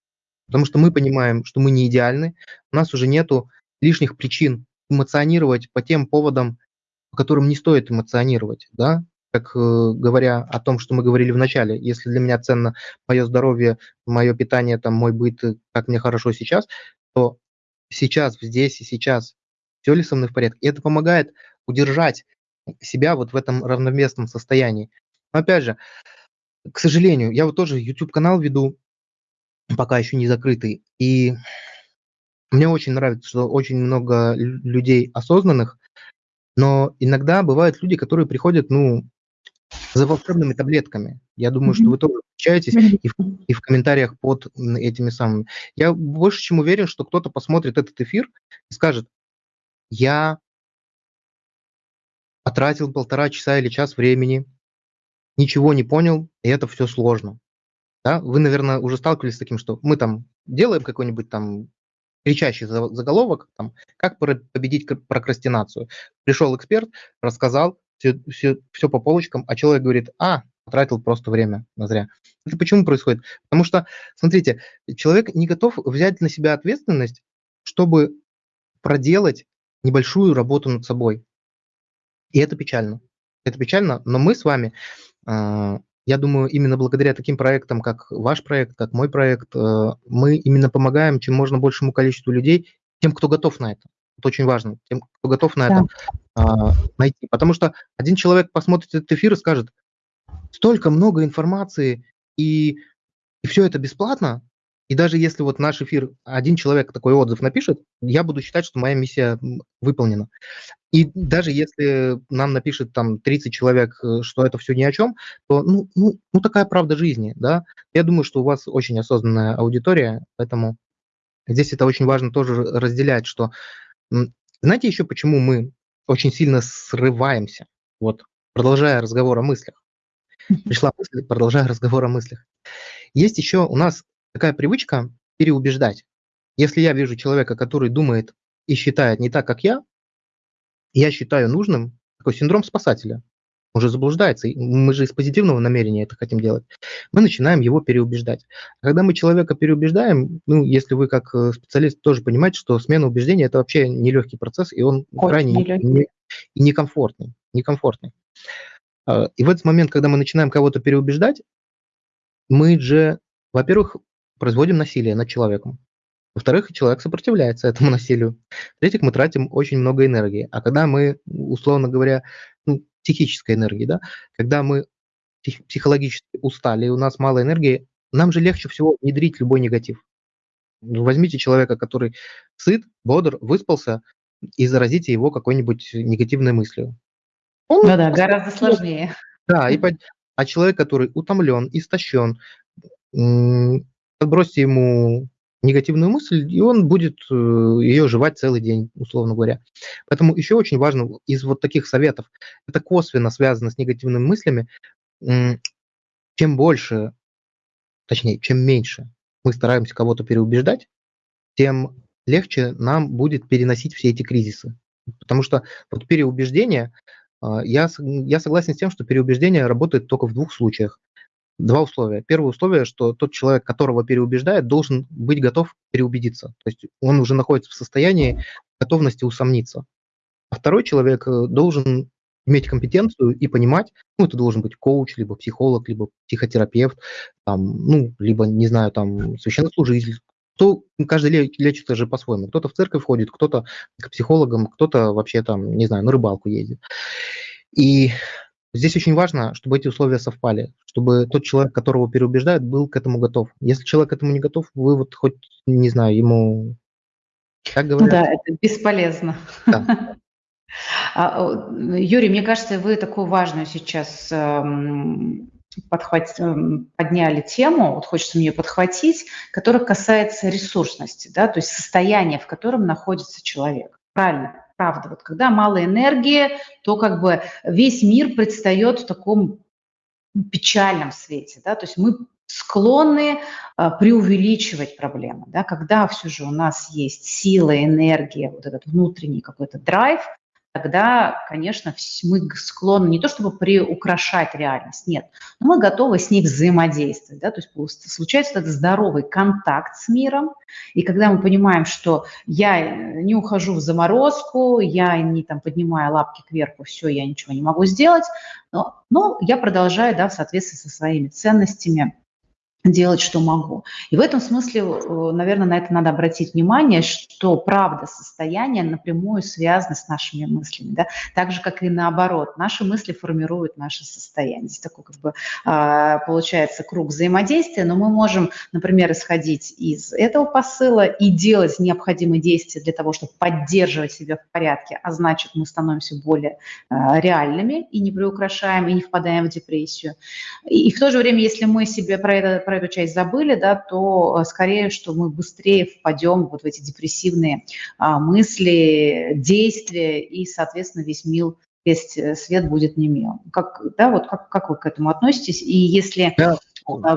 потому что мы понимаем, что мы не идеальны, у нас уже нету лишних причин эмоционировать по тем поводам, по которым не стоит эмоционировать, да, как э, говоря о том, что мы говорили в начале, если для меня ценно мое здоровье, мое питание, там, мой быт, как мне хорошо сейчас, то сейчас, здесь и сейчас, все ли со мной в порядке. И это помогает удержать себя вот в этом равновесном состоянии. Но опять же, к сожалению, я вот тоже YouTube-канал веду, пока еще не закрытый, и мне очень нравится, что очень много людей осознанных, но иногда бывают люди, которые приходят, ну, за волшебными таблетками. Я думаю, что вы тоже встречаетесь и в, и в комментариях под этими самыми. Я больше чем уверен, что кто-то посмотрит этот эфир и скажет, я потратил полтора часа или час времени, ничего не понял, и это все сложно. Да? Вы, наверное, уже сталкивались с таким, что мы там делаем какой-нибудь там кричащий заголовок, там, как победить прокрастинацию. Пришел эксперт, рассказал, все, все, все по полочкам, а человек говорит, а, потратил просто время на зря. Это почему происходит? Потому что, смотрите, человек не готов взять на себя ответственность, чтобы проделать небольшую работу над собой. И это печально. Это печально, но мы с вами, а, я думаю, именно благодаря таким проектам, как ваш проект, как мой проект, э, мы именно помогаем чем можно большему количеству людей, тем, кто готов на это. Это очень важно, тем, кто готов на да. это а, найти. Потому что один человек посмотрит этот эфир и скажет, столько много информации, и, и все это бесплатно, и даже если вот наш эфир один человек такой отзыв напишет, я буду считать, что моя миссия выполнена. И даже если нам напишет там 30 человек, э, что это все ни о чем, то ну, ну, ну такая правда жизни, да. Я думаю, что у вас очень осознанная аудитория, поэтому здесь это очень важно тоже разделять, что знаете еще, почему мы очень сильно срываемся? Вот, продолжая разговор о мыслях. Пришла мысль, продолжая разговор о мыслях. Есть еще у нас такая привычка переубеждать. Если я вижу человека, который думает и считает не так, как я, я считаю нужным такой синдром спасателя уже заблуждается. Мы же из позитивного намерения это хотим делать. Мы начинаем его переубеждать. Когда мы человека переубеждаем, ну, если вы как э, специалист тоже понимаете, что смена убеждения – это вообще нелегкий процесс, и он Очень крайне нелегкий. не, и некомфортный. некомфортный. А, и в этот момент, когда мы начинаем кого-то переубеждать, мы же, во-первых, производим насилие над человеком. Во-вторых, человек сопротивляется этому <laughs> насилию. В-третьих, мы тратим очень много энергии. А когда мы, условно говоря, ну, психической энергии, да, когда мы психологически устали, и у нас мало энергии, нам же легче всего внедрить любой негатив. Ну, возьмите человека, который сыт, бодр, выспался, и заразите его какой-нибудь негативной мыслью. Он, ну да, гораздо сложнее. Да, и, <laughs> а человек, который утомлен, истощен, подбросьте ему негативную мысль, и он будет э, ее жевать целый день, условно говоря. Поэтому еще очень важно из вот таких советов, это косвенно связано с негативными мыслями, чем больше, точнее, чем меньше мы стараемся кого-то переубеждать, тем легче нам будет переносить все эти кризисы. Потому что вот переубеждение, а, я, я согласен с тем, что переубеждение работает только в двух случаях два условия. Первое условие, что тот человек, которого переубеждает, должен быть готов переубедиться. То есть он уже находится в состоянии готовности усомниться. А второй человек э, должен иметь компетенцию и понимать, ну, это должен быть коуч, либо психолог, либо психотерапевт, там, ну, либо, не знаю, там, священнослужитель. Кто, каждый лечится же по-своему. Кто-то в церковь ходит, кто-то к психологам, кто-то вообще там, не знаю, на рыбалку ездит. И Здесь очень важно, чтобы эти условия совпали, чтобы тот человек, которого переубеждают, был к этому готов. Если человек к этому не готов, вы вот хоть, не знаю, ему... Как говорят? Да, это бесполезно. Да. <laughs> А, Юрий, мне кажется, вы такую важную сейчас эм, подхват... Эм, подняли тему, вот хочется мне подхватить, которая касается ресурсности, да, то есть состояния, в котором находится человек. Правильно, правда. Вот когда мало энергии, то как бы весь мир предстает в таком печальном свете, да, то есть мы склонны а, преувеличивать проблемы, да, когда все же у нас есть сила, энергия, вот этот внутренний какой-то драйв, тогда, конечно, мы склонны не то чтобы приукрашать реальность, нет, но мы готовы с ней взаимодействовать, да, то есть случается этот здоровый контакт с миром, и когда мы понимаем, что я не ухожу в заморозку, я не там поднимаю лапки кверху, все, я ничего не могу сделать, но, но я продолжаю, да, в соответствии со своими ценностями делать, что могу. И в этом смысле, э, наверное, на это надо обратить внимание, что правда состояние напрямую связано с нашими мыслями, да? так же, как и наоборот. Наши мысли формируют наше состояние. Здесь такой, как бы, а, получается, круг взаимодействия, но мы можем, например, исходить из этого посыла и делать необходимые действия для того, чтобы поддерживать себя в порядке, а значит, мы становимся более а, реальными и не приукрашаем, и не впадаем в депрессию. И в то же время, если мы себе про это про эту часть забыли, да, то э, скорее, что мы быстрее впадем вот в эти депрессивные а, мысли, действия, и, соответственно, весь мир весь э, свет будет не мил. Как, да, вот как, как вы к этому относитесь? И если да.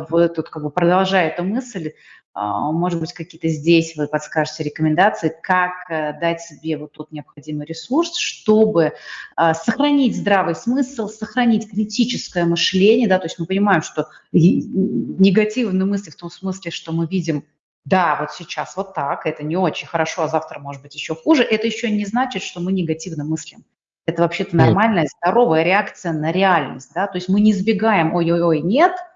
вы тут как бы продолжая эту мысль, а, может быть, какие-то здесь вы подскажете рекомендации, как э, дать себе вот тот необходимый ресурс, чтобы а, сохранить здравый смысл, сохранить критическое мышление, да, то есть мы понимаем, что негативные мысли в том смысле, что мы видим да, вот сейчас вот так, это не очень хорошо, а завтра может быть еще хуже, это еще не значит, что мы негативно мыслим. Это вообще-то нормальная, здоровая реакция на реальность, да, то есть мы не избегаем, ой-ой-ой, нет –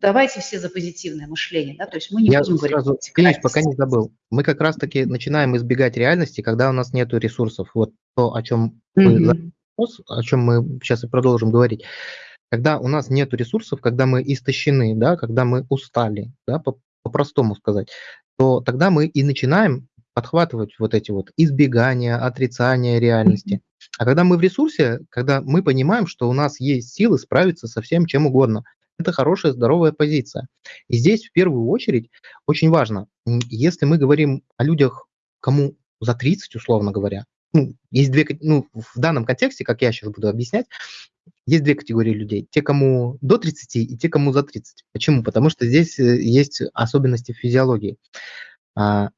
давайте все за позитивное мышление, да, то есть мы не Я будем сразу, говорить... Конечно, пока не забыл. Мы как раз-таки начинаем избегать реальности, когда у нас нет ресурсов. Вот то, о чем, mm-hmm. мы, о чем мы сейчас и продолжим говорить. Когда у нас нет ресурсов, когда мы истощены, да, когда мы устали, да, по, по-простому сказать, то тогда мы и начинаем подхватывать вот эти вот избегания, отрицания реальности. Mm-hmm. А когда мы в ресурсе, когда мы понимаем, что у нас есть силы справиться со всем чем угодно – это хорошая, здоровая позиция. И здесь в первую очередь очень важно, если мы говорим о людях, кому за 30, условно говоря, ну, есть две, ну, в данном контексте, как я сейчас буду объяснять, есть две категории людей. Те, кому до 30 и те, кому за 30. Почему? Потому что здесь э, есть особенности физиологии. А,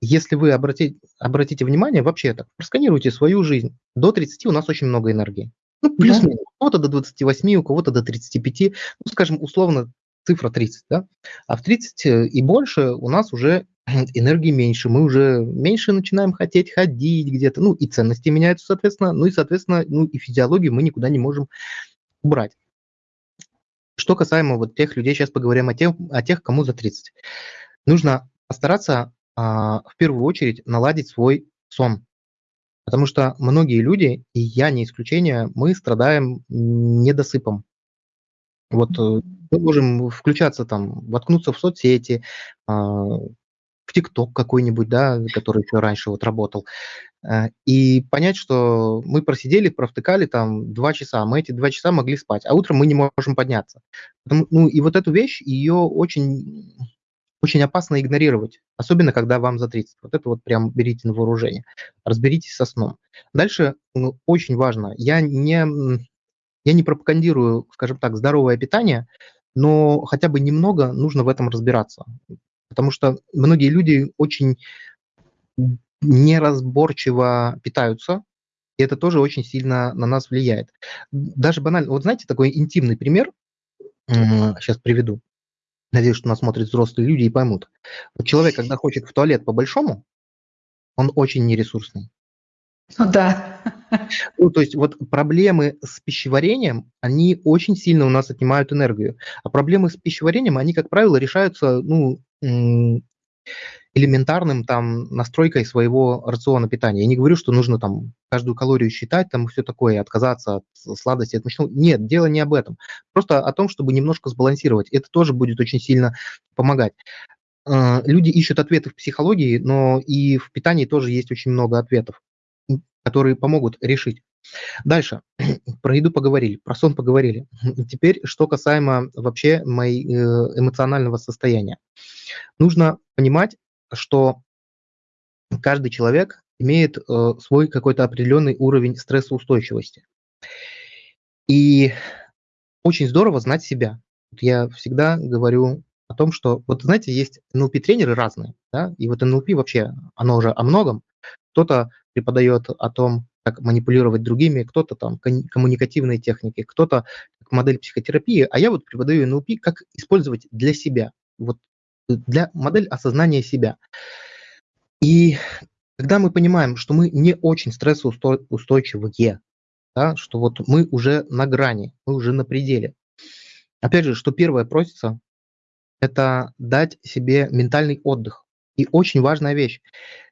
если вы обратите, обратите внимание, вообще так, просканируйте свою жизнь. До 30 у нас очень много энергии. Ну, плюс-минус. Да. У кого-то до 28, у кого-то до 35, ну, скажем, условно, цифра 30, да? А в 30 э, и больше у нас уже <clears throat> энергии меньше, мы уже меньше начинаем хотеть ходить где-то, ну, и ценности меняются, соответственно, ну, и, соответственно, ну, и физиологию мы никуда не можем убрать. Что касаемо вот тех людей, сейчас поговорим о тех, о тех кому за 30. Нужно постараться а, в первую очередь наладить свой сон. Потому что многие люди, и я не исключение, мы страдаем недосыпом. Вот э, мы можем включаться там, воткнуться в соцсети, а, в ТикТок какой-нибудь, да, который еще раньше вот работал, э, и понять, что мы просидели, провтыкали там два часа, мы эти два часа могли спать, а утром мы не можем подняться. Ну и вот эту вещь, ее очень очень опасно игнорировать, особенно когда вам за 30. Вот это вот прям берите на вооружение. Разберитесь со сном. Дальше ну, очень важно, я не, я не пропагандирую, скажем так, здоровое питание, но хотя бы немного нужно в этом разбираться. Потому что многие люди очень неразборчиво питаются, и это тоже очень сильно на нас влияет. Даже банально, вот знаете, такой интимный пример, сейчас приведу. Надеюсь, что нас смотрят взрослые люди и поймут. Вот человек, когда хочет в туалет по-большому, он очень нересурсный. Ну да. Ну, то есть вот проблемы с пищеварением, они очень сильно у нас отнимают энергию. А проблемы с пищеварением, они, как правило, решаются, ну, элементарным там настройкой своего рациона питания. Я не говорю, что нужно там каждую калорию считать, там все такое, отказаться от сладости, от мучного. Нет, дело не об этом. Просто о том, чтобы немножко сбалансировать. Это тоже будет очень сильно помогать. А, люди ищут ответы в психологии, но и в питании тоже есть очень много ответов. которые помогут решить. Дальше. <clears throat> Про еду поговорили, про сон поговорили. <clears throat> Теперь, что касаемо вообще моей э, эмоционального состояния. Нужно понимать, что каждый человек имеет э, свой какой-то определенный уровень стрессоустойчивости. И очень здорово знать себя. Я всегда говорю о том, что, вот знаете, есть НЛП-тренеры разные, да, и вот НЛП вообще, оно уже о многом. Кто-то преподает о том, как манипулировать другими, кто-то там коммуникативные техники, кто-то модель психотерапии, а я вот преподаю НЛП, как использовать для себя, вот для модель осознания себя. И когда мы понимаем, что мы не очень стрессоустойчивые, да, что вот мы уже на грани, мы уже на пределе. Опять же, что первое просится, это дать себе ментальный отдых. И очень важная вещь.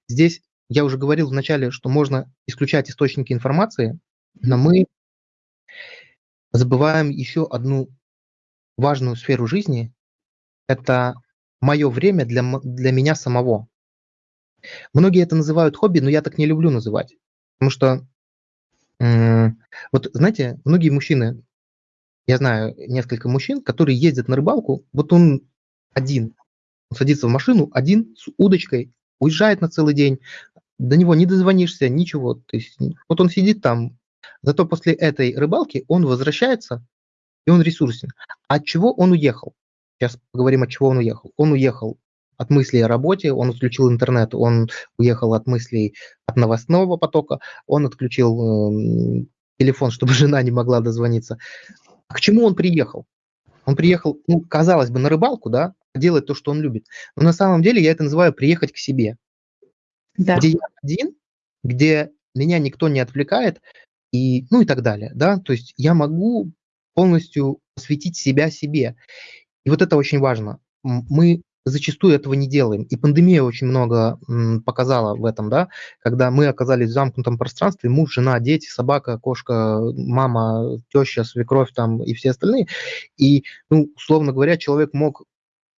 Здесь я уже говорил вначале, что можно исключать источники информации, но мы забываем еще одну важную сферу жизни. Это мое время для, для меня самого. Многие это называют хобби, но я так не люблю называть. Потому что, вот знаете, многие мужчины, я знаю несколько мужчин, которые ездят на рыбалку, вот он один, он садится в машину один с удочкой, уезжает на целый день, до него не дозвонишься, ничего. То есть вот он сидит там, зато после этой рыбалки он возвращается, и он ресурсен. От чего он уехал? Сейчас поговорим, от чего он уехал. Он уехал от мыслей о работе, он отключил интернет, он уехал от мыслей от новостного потока, он отключил э, телефон, чтобы <laughs> жена не могла дозвониться. А к чему он приехал? Он приехал, ну, казалось бы, на рыбалку, да, делать то, что он любит. Но на самом деле я это называю приехать к себе. Да. Где я один, где меня никто не отвлекает, и, ну и так далее, да, то есть я могу полностью посвятить себя себе. И вот это очень важно. Мы зачастую этого не делаем. И пандемия очень много показала в этом, да, когда мы оказались в замкнутом пространстве, муж, жена, дети, собака, кошка, мама, теща, свекровь там и все остальные. И, ну, условно говоря, человек мог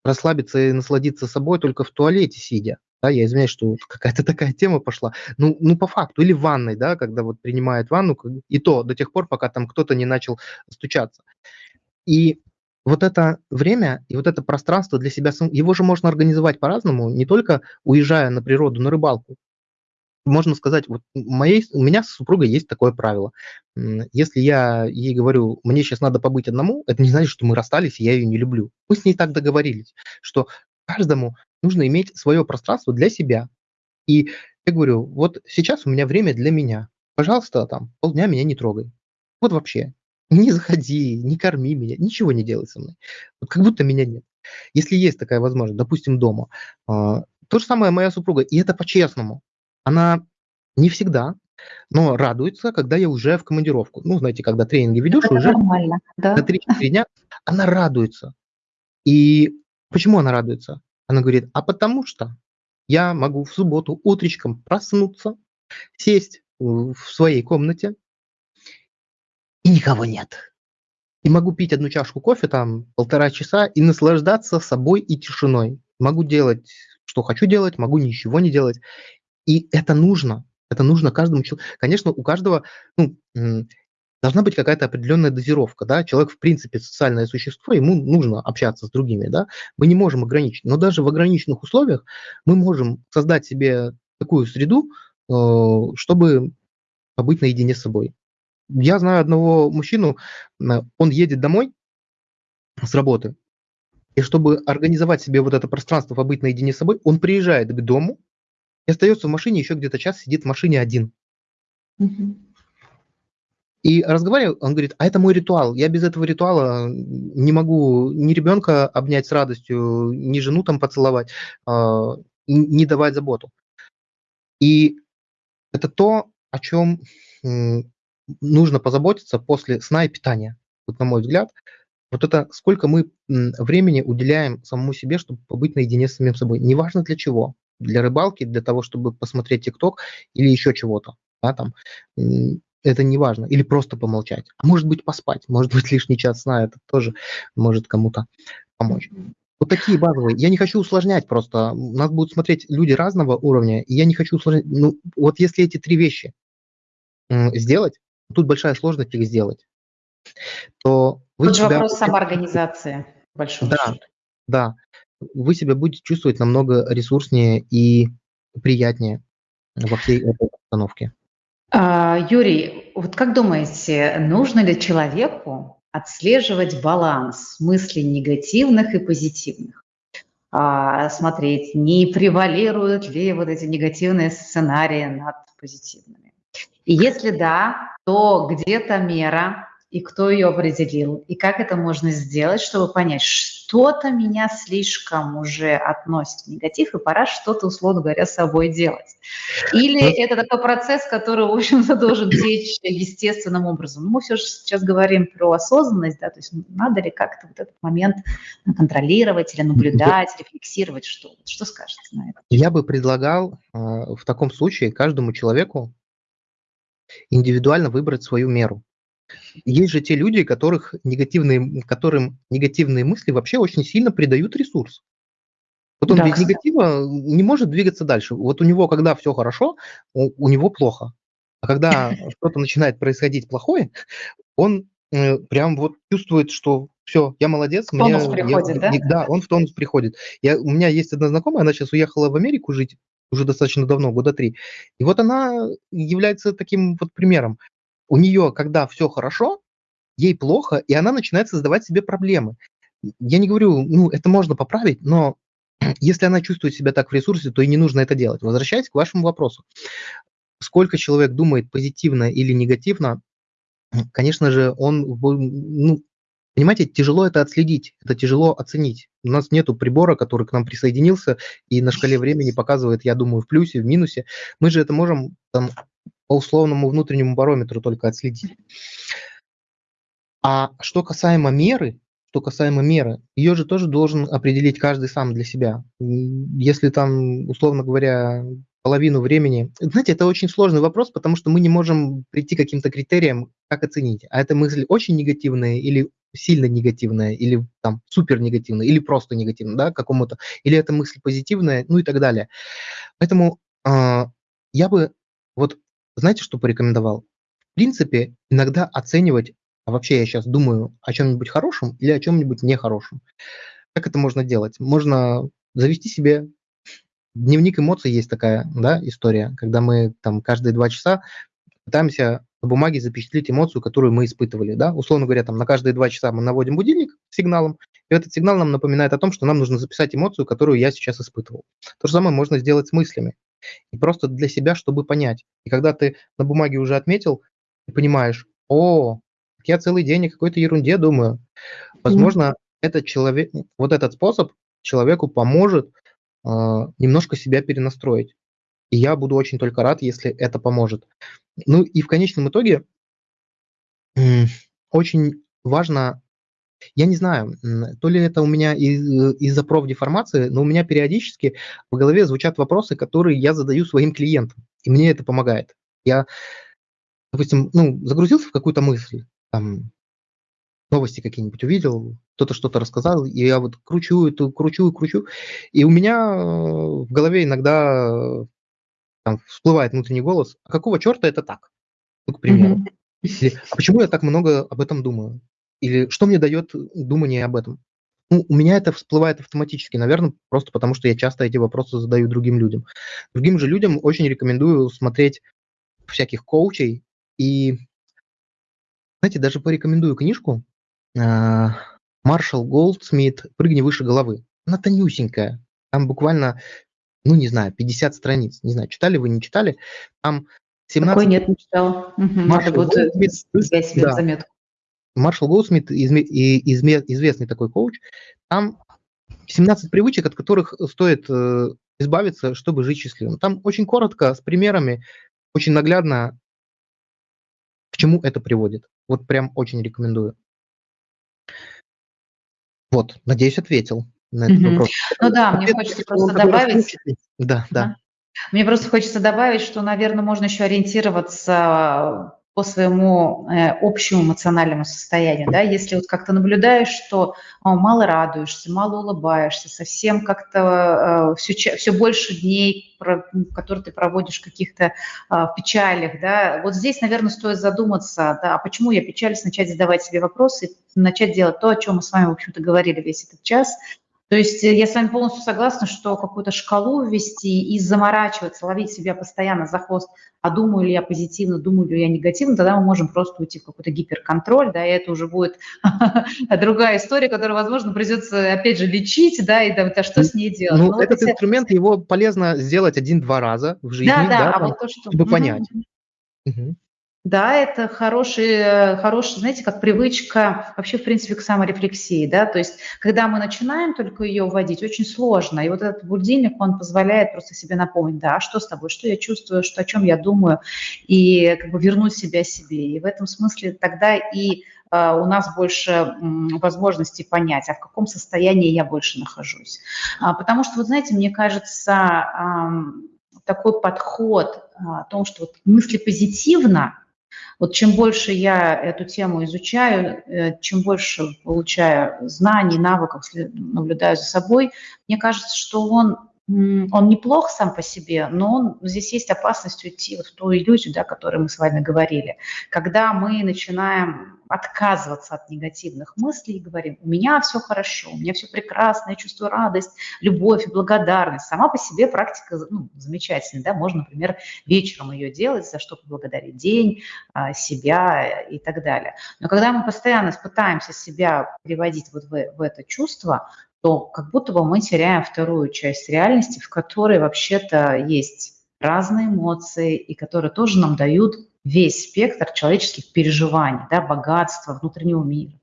расслабиться и насладиться собой только в туалете сидя. Да, я извиняюсь, что <laughs> какая-то такая тема пошла. Ну, ну, по факту. Или в ванной, да, когда вот принимает ванну, и то до тех пор, пока там кто-то не начал стучаться. И вот это время и вот это пространство для себя, его же можно организовать по-разному, не только уезжая на природу, на рыбалку. Можно сказать, вот моей, у меня с супругой есть такое правило. Если я ей говорю, мне сейчас надо побыть одному, это не значит, что мы расстались, и я ее не люблю. Мы с ней так договорились, что каждому нужно иметь свое пространство для себя. И я говорю, вот сейчас у меня время для меня. Пожалуйста, там полдня меня не трогай. Вот вообще не заходи, не корми меня, ничего не делай со мной. Вот как будто меня нет. Если есть такая возможность, допустим, дома, а, то же самое моя супруга, и это по-честному. Она не всегда, но радуется, когда я уже в командировку. Ну, знаете, когда тренинги ведешь, это уже нормально, да. на 3-4 дня она радуется. И почему она радуется? Она говорит, а потому что я могу в субботу утречком проснуться, сесть в своей комнате, и никого нет. И могу пить одну чашку кофе там полтора часа и наслаждаться собой и тишиной. Могу делать, что хочу делать, могу ничего не делать. И это нужно. Это нужно каждому человеку. Конечно, у каждого ну, должна быть какая-то определенная дозировка. Да? Человек, в принципе, социальное существо, ему нужно общаться с другими. Да? Мы не можем ограничить. Но даже в ограниченных условиях мы можем создать себе такую среду, э, чтобы побыть наедине с собой. Я знаю одного мужчину, он едет домой с работы, и чтобы организовать себе вот это пространство, побыть наедине с собой, он приезжает к дому и остается в машине, еще где-то час сидит в машине один. Угу. И разговариваю, он говорит, а это мой ритуал. Я без этого ритуала не могу ни ребенка обнять с радостью, ни жену там поцеловать, а, не давать заботу. И это то, о чем нужно позаботиться после сна и питания. Вот на мой взгляд, вот это сколько мы времени уделяем самому себе, чтобы побыть наедине с самим собой. Неважно для чего. Для рыбалки, для того, чтобы посмотреть ТикТок или еще чего-то. Да, там, это не важно. Или просто помолчать. А может быть поспать. Может быть <laughs> лишний час сна. Это тоже может кому-то помочь. Вот такие базовые. Я не хочу усложнять просто. Нас будут смотреть люди разного уровня, и я не хочу усложнять. Ну, вот если эти три вещи сделать, тут большая сложность их сделать, то вы Тут же себя... вопрос самоорганизации, большой. Да, да. Вы себя будете чувствовать намного ресурснее и приятнее во всей этой обстановке. А, Юрий, вот как думаете, нужно ли человеку отслеживать баланс мыслей негативных и позитивных? А, смотреть, не превалируют ли вот эти негативные сценарии над позитивными? Если да, то где-то мера, и кто ее определил, и как это можно сделать, чтобы понять, что-то меня слишком уже относит в негатив, и пора что-то, условно говоря, с собой делать. Или ну, это такой процесс, который, в общем-то, должен течь естественным образом. Мы все же сейчас говорим про осознанность, да, то есть надо ли как-то вот этот момент контролировать или наблюдать, рефлексировать, что, что скажете на это? Я бы предлагал э, в таком случае каждому человеку индивидуально выбрать свою меру. Есть же те люди, которых негативные, которым негативные мысли вообще очень сильно придают ресурс. Вот он да, без кстати. негатива не может двигаться дальше. Вот у него, когда все хорошо, у, у него плохо. А когда <laughs> что-то начинает происходить плохое, он э, прям вот чувствует, что все, я молодец. Тонус мне, приходит, я, да? Да, он в тонус приходит. Я, у меня есть одна знакомая, она сейчас уехала в Америку жить уже достаточно давно, года три. И вот она является таким вот примером у нее, когда все хорошо, ей плохо, и она начинает создавать себе проблемы. Я не говорю, ну, это можно поправить, но <clears throat> если она чувствует себя так в ресурсе, то и не нужно это делать. Возвращаясь к вашему вопросу. Сколько человек думает позитивно или негативно, <clears throat> конечно же, он, ну, понимаете, тяжело это отследить, это тяжело оценить. У нас нету прибора, который к нам присоединился и на шкале времени показывает, я думаю, в плюсе, в минусе. Мы же это можем там, по условному внутреннему барометру только отследить. А что касаемо меры, что касаемо меры, ее же тоже должен определить каждый сам для себя. Если там, условно говоря, половину времени... Знаете, это очень сложный вопрос, потому что мы не можем прийти к каким-то критериям, как оценить. А эта мысль очень негативная или сильно негативная, или там супер негативная, или просто негативная, да, какому-то, или эта мысль позитивная, ну и так далее. Поэтому э, я бы вот знаете, что порекомендовал? В принципе, иногда оценивать, а вообще я сейчас думаю о чем-нибудь хорошем или о чем-нибудь нехорошем. Как это можно делать? Можно завести себе дневник эмоций есть такая да, история, когда мы там каждые два часа пытаемся на бумаге запечатлеть эмоцию, которую мы испытывали. Да? Условно говоря, там, на каждые два часа мы наводим будильник сигналом, и этот сигнал нам напоминает о том, что нам нужно записать эмоцию, которую я сейчас испытывал. То же самое можно сделать с мыслями. И просто для себя, чтобы понять. И когда ты на бумаге уже отметил, ты понимаешь, о, я целый день о какой-то ерунде думаю. Возможно, mm-hmm. этот человек, вот этот способ человеку поможет немножко себя перенастроить. И я буду очень только рад, если это поможет. Ну и в конечном итоге очень важно я не знаю, то ли это у меня э, из-за профдеформации, но у меня периодически в голове звучат вопросы, которые я задаю своим клиентам, и мне это помогает. Я, допустим, ну, загрузился в какую-то мысль, там, новости какие-нибудь увидел, кто-то что-то рассказал, и я вот кручу эту, кручу и кручу, и у меня э, в голове иногда там, всплывает внутренний голос, а какого черта это так? Ну, к примеру. Или, а почему я так много об этом думаю? Или что мне дает думание об этом? Ну, у меня это всплывает автоматически, наверное, просто потому что я часто эти вопросы задаю другим людям. Другим же людям очень рекомендую смотреть всяких коучей и, знаете, даже порекомендую книжку Маршал Голдсмит «Прыгни выше головы». Она тонюсенькая, там буквально, ну, не знаю, 50 страниц. Не знаю, читали вы, не читали. Там 17... Такой нет, не читала. Угу, Маршал Голдсмит, я себе да. заметку. Маршал Голдсмит, известный такой коуч, там 17 привычек, от которых стоит э, избавиться, чтобы жить счастливым. Там очень коротко, с примерами, очень наглядно, к чему это приводит. Вот прям очень рекомендую. Вот, надеюсь, ответил на этот угу. вопрос. Ну да, мне хочется просто добавить. Да, да. Мне просто хочется добавить, что, наверное, можно еще ориентироваться по своему э, общему эмоциональному состоянию, да, если вот как-то наблюдаешь, что о, мало радуешься, мало улыбаешься, совсем как-то э, все, все больше дней, про, которые ты проводишь в каких-то э, печалях, да, вот здесь, наверное, стоит задуматься, да, а почему я печалюсь, начать задавать себе вопросы, начать делать то, о чем мы с вами, в общем-то, говорили весь этот час, то есть э, я с вами полностью согласна, что какую-то шкалу ввести и заморачиваться, ловить себя постоянно за хвост, а думаю ли я позитивно, думаю ли я негативно, тогда мы можем просто уйти в какой-то гиперконтроль, да, и это уже будет <laughs> другая история, которую, возможно, придется, опять же, лечить, да, и да, что с ней делать. Ну, этот инструмент, его полезно сделать один-два раза в жизни, да, а чтобы понять. Да, это хороший, хороший, знаете, как привычка вообще, в принципе, к саморефлексии, да, то есть, когда мы начинаем только ее вводить, очень сложно, и вот этот будильник, он позволяет просто себе напомнить, да, а что с тобой, что я чувствую, что, о чем я думаю, и как бы вернуть себя себе, и в этом смысле тогда и а, у нас больше возможностей понять, а в каком состоянии я больше нахожусь. А, потому что, вот знаете, мне кажется, такой подход о том, что вот мысли позитивно, вот чем больше я эту тему изучаю, э, чем больше получаю знаний, навыков, наблюдаю за собой, мне кажется, что он он неплох сам по себе, но он, здесь есть опасность уйти вот в ту иллюзию, да, о которой мы с вами говорили. Когда мы начинаем отказываться от негативных мыслей и говорим, у меня все хорошо, у меня все прекрасно, я чувствую радость, любовь и благодарность. Сама по себе практика ну, замечательная, да, можно, например, вечером ее делать, за что поблагодарить день, а, себя и так далее. Но когда мы постоянно пытаемся себя переводить вот в, в это чувство, то как будто бы мы теряем вторую часть реальности, в которой вообще-то есть разные эмоции, и которые тоже нам дают весь спектр человеческих переживаний, да, богатства внутреннего мира,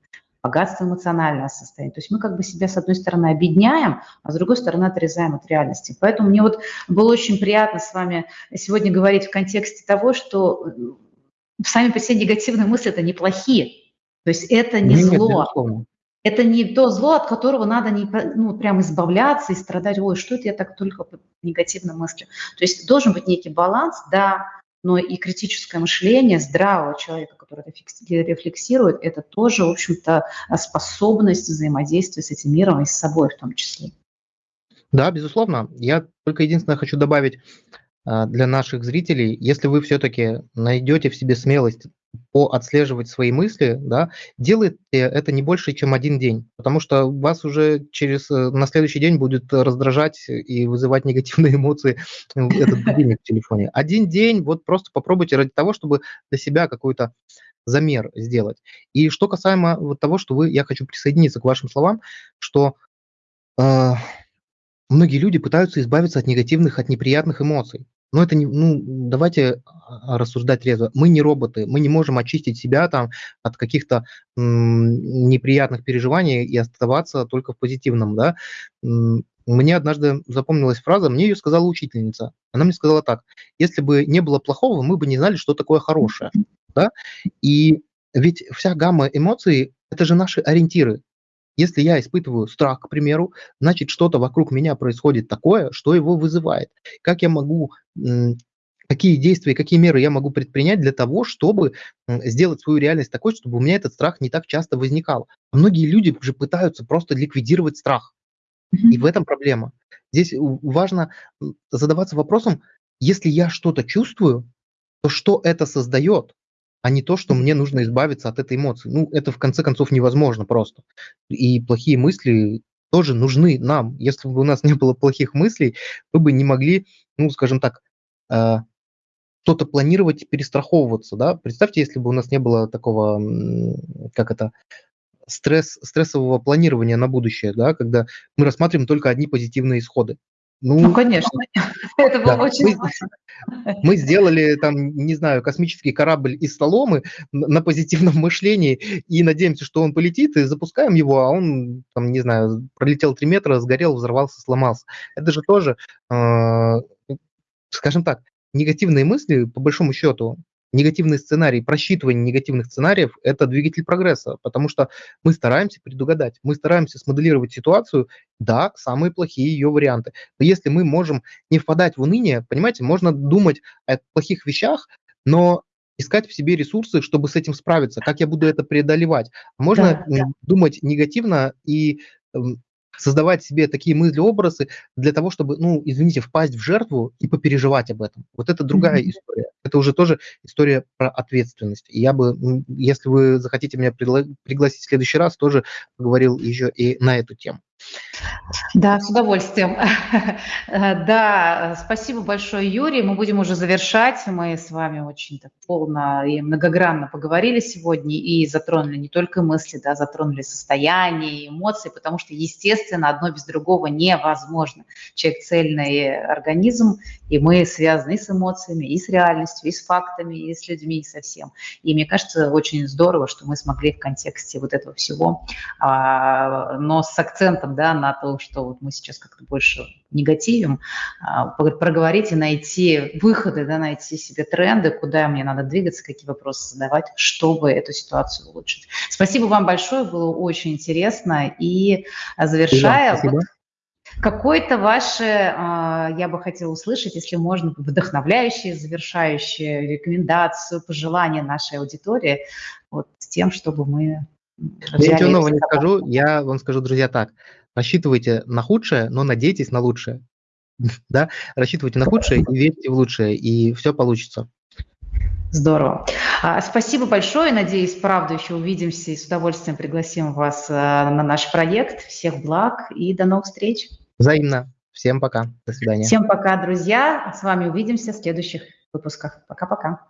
богатство эмоционального состояния. То есть мы как бы себя, с одной стороны, объединяем, а с другой стороны, отрезаем от реальности. Поэтому мне вот было очень приятно с вами сегодня говорить в контексте того, что сами по себе негативные мысли – это неплохие. То есть это не Нет, зло. Безусловно. Это не то зло, от которого надо не, ну, прям избавляться и страдать, ой, что это я так только по негативным мыслям. То есть должен быть некий баланс, да, но и критическое мышление здравого человека, который рефлексирует, это тоже, в общем-то, способность взаимодействия с этим миром и с собой в том числе. Да, безусловно. Я только единственное хочу добавить а, для наших зрителей, если вы все-таки найдете в себе смелость отслеживать свои мысли, да, делайте это не больше, чем один день, потому что вас уже через э, на следующий день будет раздражать и вызывать негативные <laughs> эмоции этот будильник в телефоне. Один день, вот просто попробуйте ради того, чтобы для себя какой-то замер сделать. И что касаемо вот того, что вы, я хочу присоединиться к вашим словам, что э, многие люди пытаются избавиться от негативных, от неприятных эмоций. Но это не, ну, давайте а, рассуждать трезво. Мы не роботы, мы не можем очистить себя там от каких-то неприятных переживаний и оставаться только в позитивном, да. Мне однажды запомнилась фраза, мне ее сказала учительница. Она мне сказала так: если бы не было плохого, мы бы не знали, что такое хорошее, да. И ведь вся гамма эмоций это же наши ориентиры. Если я испытываю страх, к примеру, значит, что-то вокруг меня происходит такое, что его вызывает. Как я могу какие действия, какие меры я могу предпринять для того, чтобы сделать свою реальность такой, чтобы у меня этот страх не так часто возникал. Многие люди уже пытаются просто ликвидировать страх. И в этом проблема. Здесь важно задаваться вопросом, если я что-то чувствую, то что это создает? А не то, что мне нужно избавиться от этой эмоции. Ну, это в конце концов невозможно просто. И плохие мысли тоже нужны нам. Если бы у нас не было плохих мыслей, мы бы не могли, ну, скажем так, э, что-то планировать, перестраховываться, да. Представьте, если бы у нас не было такого, как это, стресс, стрессового планирования на будущее, да, когда мы рассматриваем только одни позитивные исходы. Ну, ну конечно, <laughs> это было да. очень мы, мы сделали там, не знаю, космический корабль из соломы на позитивном <laughs> мышлении и надеемся, что он полетит, и запускаем его, а он, там, не знаю, пролетел 3 метра, сгорел, взорвался, сломался. Это же тоже, э, скажем так, негативные мысли, по большому счету, негативный сценарий, просчитывание негативных сценариев – это двигатель прогресса, потому что мы стараемся предугадать, мы стараемся смоделировать ситуацию, да, самые плохие ее варианты. Но если мы можем не впадать в уныние, понимаете, можно думать о плохих вещах, но искать в себе ресурсы, чтобы с этим справиться, как я буду это преодолевать. Можно да, да. думать негативно и создавать себе такие мысли-образы для того, чтобы, ну, извините, впасть в жертву и попереживать об этом. Вот это другая mm-hmm. история. Это уже тоже история про ответственность. И я бы, если вы захотите меня пригласить в следующий раз, тоже поговорил еще и на эту тему. Да, с удовольствием. <laughs> Да, спасибо большое, Юрий. Мы будем уже завершать. Мы с вами очень так полно и многогранно поговорили сегодня и затронули не только мысли, да, затронули состояние, эмоции, потому что, естественно, одно без другого невозможно. Человек цельный организм, и мы связаны и с эмоциями, и с реальностью, и с фактами, и с людьми, и со всем. И мне кажется, очень здорово, что мы смогли в контексте вот этого всего, а, но с акцентом да, на то, что вот мы сейчас как-то больше негативим, а, проговорить и найти выходы, да, найти себе тренды, куда мне надо двигаться, какие вопросы задавать, чтобы эту ситуацию улучшить. Спасибо вам большое, было очень интересно. И завершая, вот, какой-то ваши, а, я бы хотела услышать, если можно, вдохновляющие, завершающие рекомендацию, пожелания нашей аудитории, вот с тем, чтобы мы... Я ничего нового не скажу, я вам скажу, друзья, так, рассчитывайте на худшее, но надейтесь на лучшее. <laughs> да? Рассчитывайте на худшее и верьте в лучшее, и все получится. Здорово. А, спасибо большое. Надеюсь, правда, еще увидимся и с удовольствием пригласим вас а, на наш проект. Всех благ и до новых встреч. Взаимно. Всем пока. До свидания. Всем пока, друзья. С вами увидимся в следующих выпусках. Пока-пока.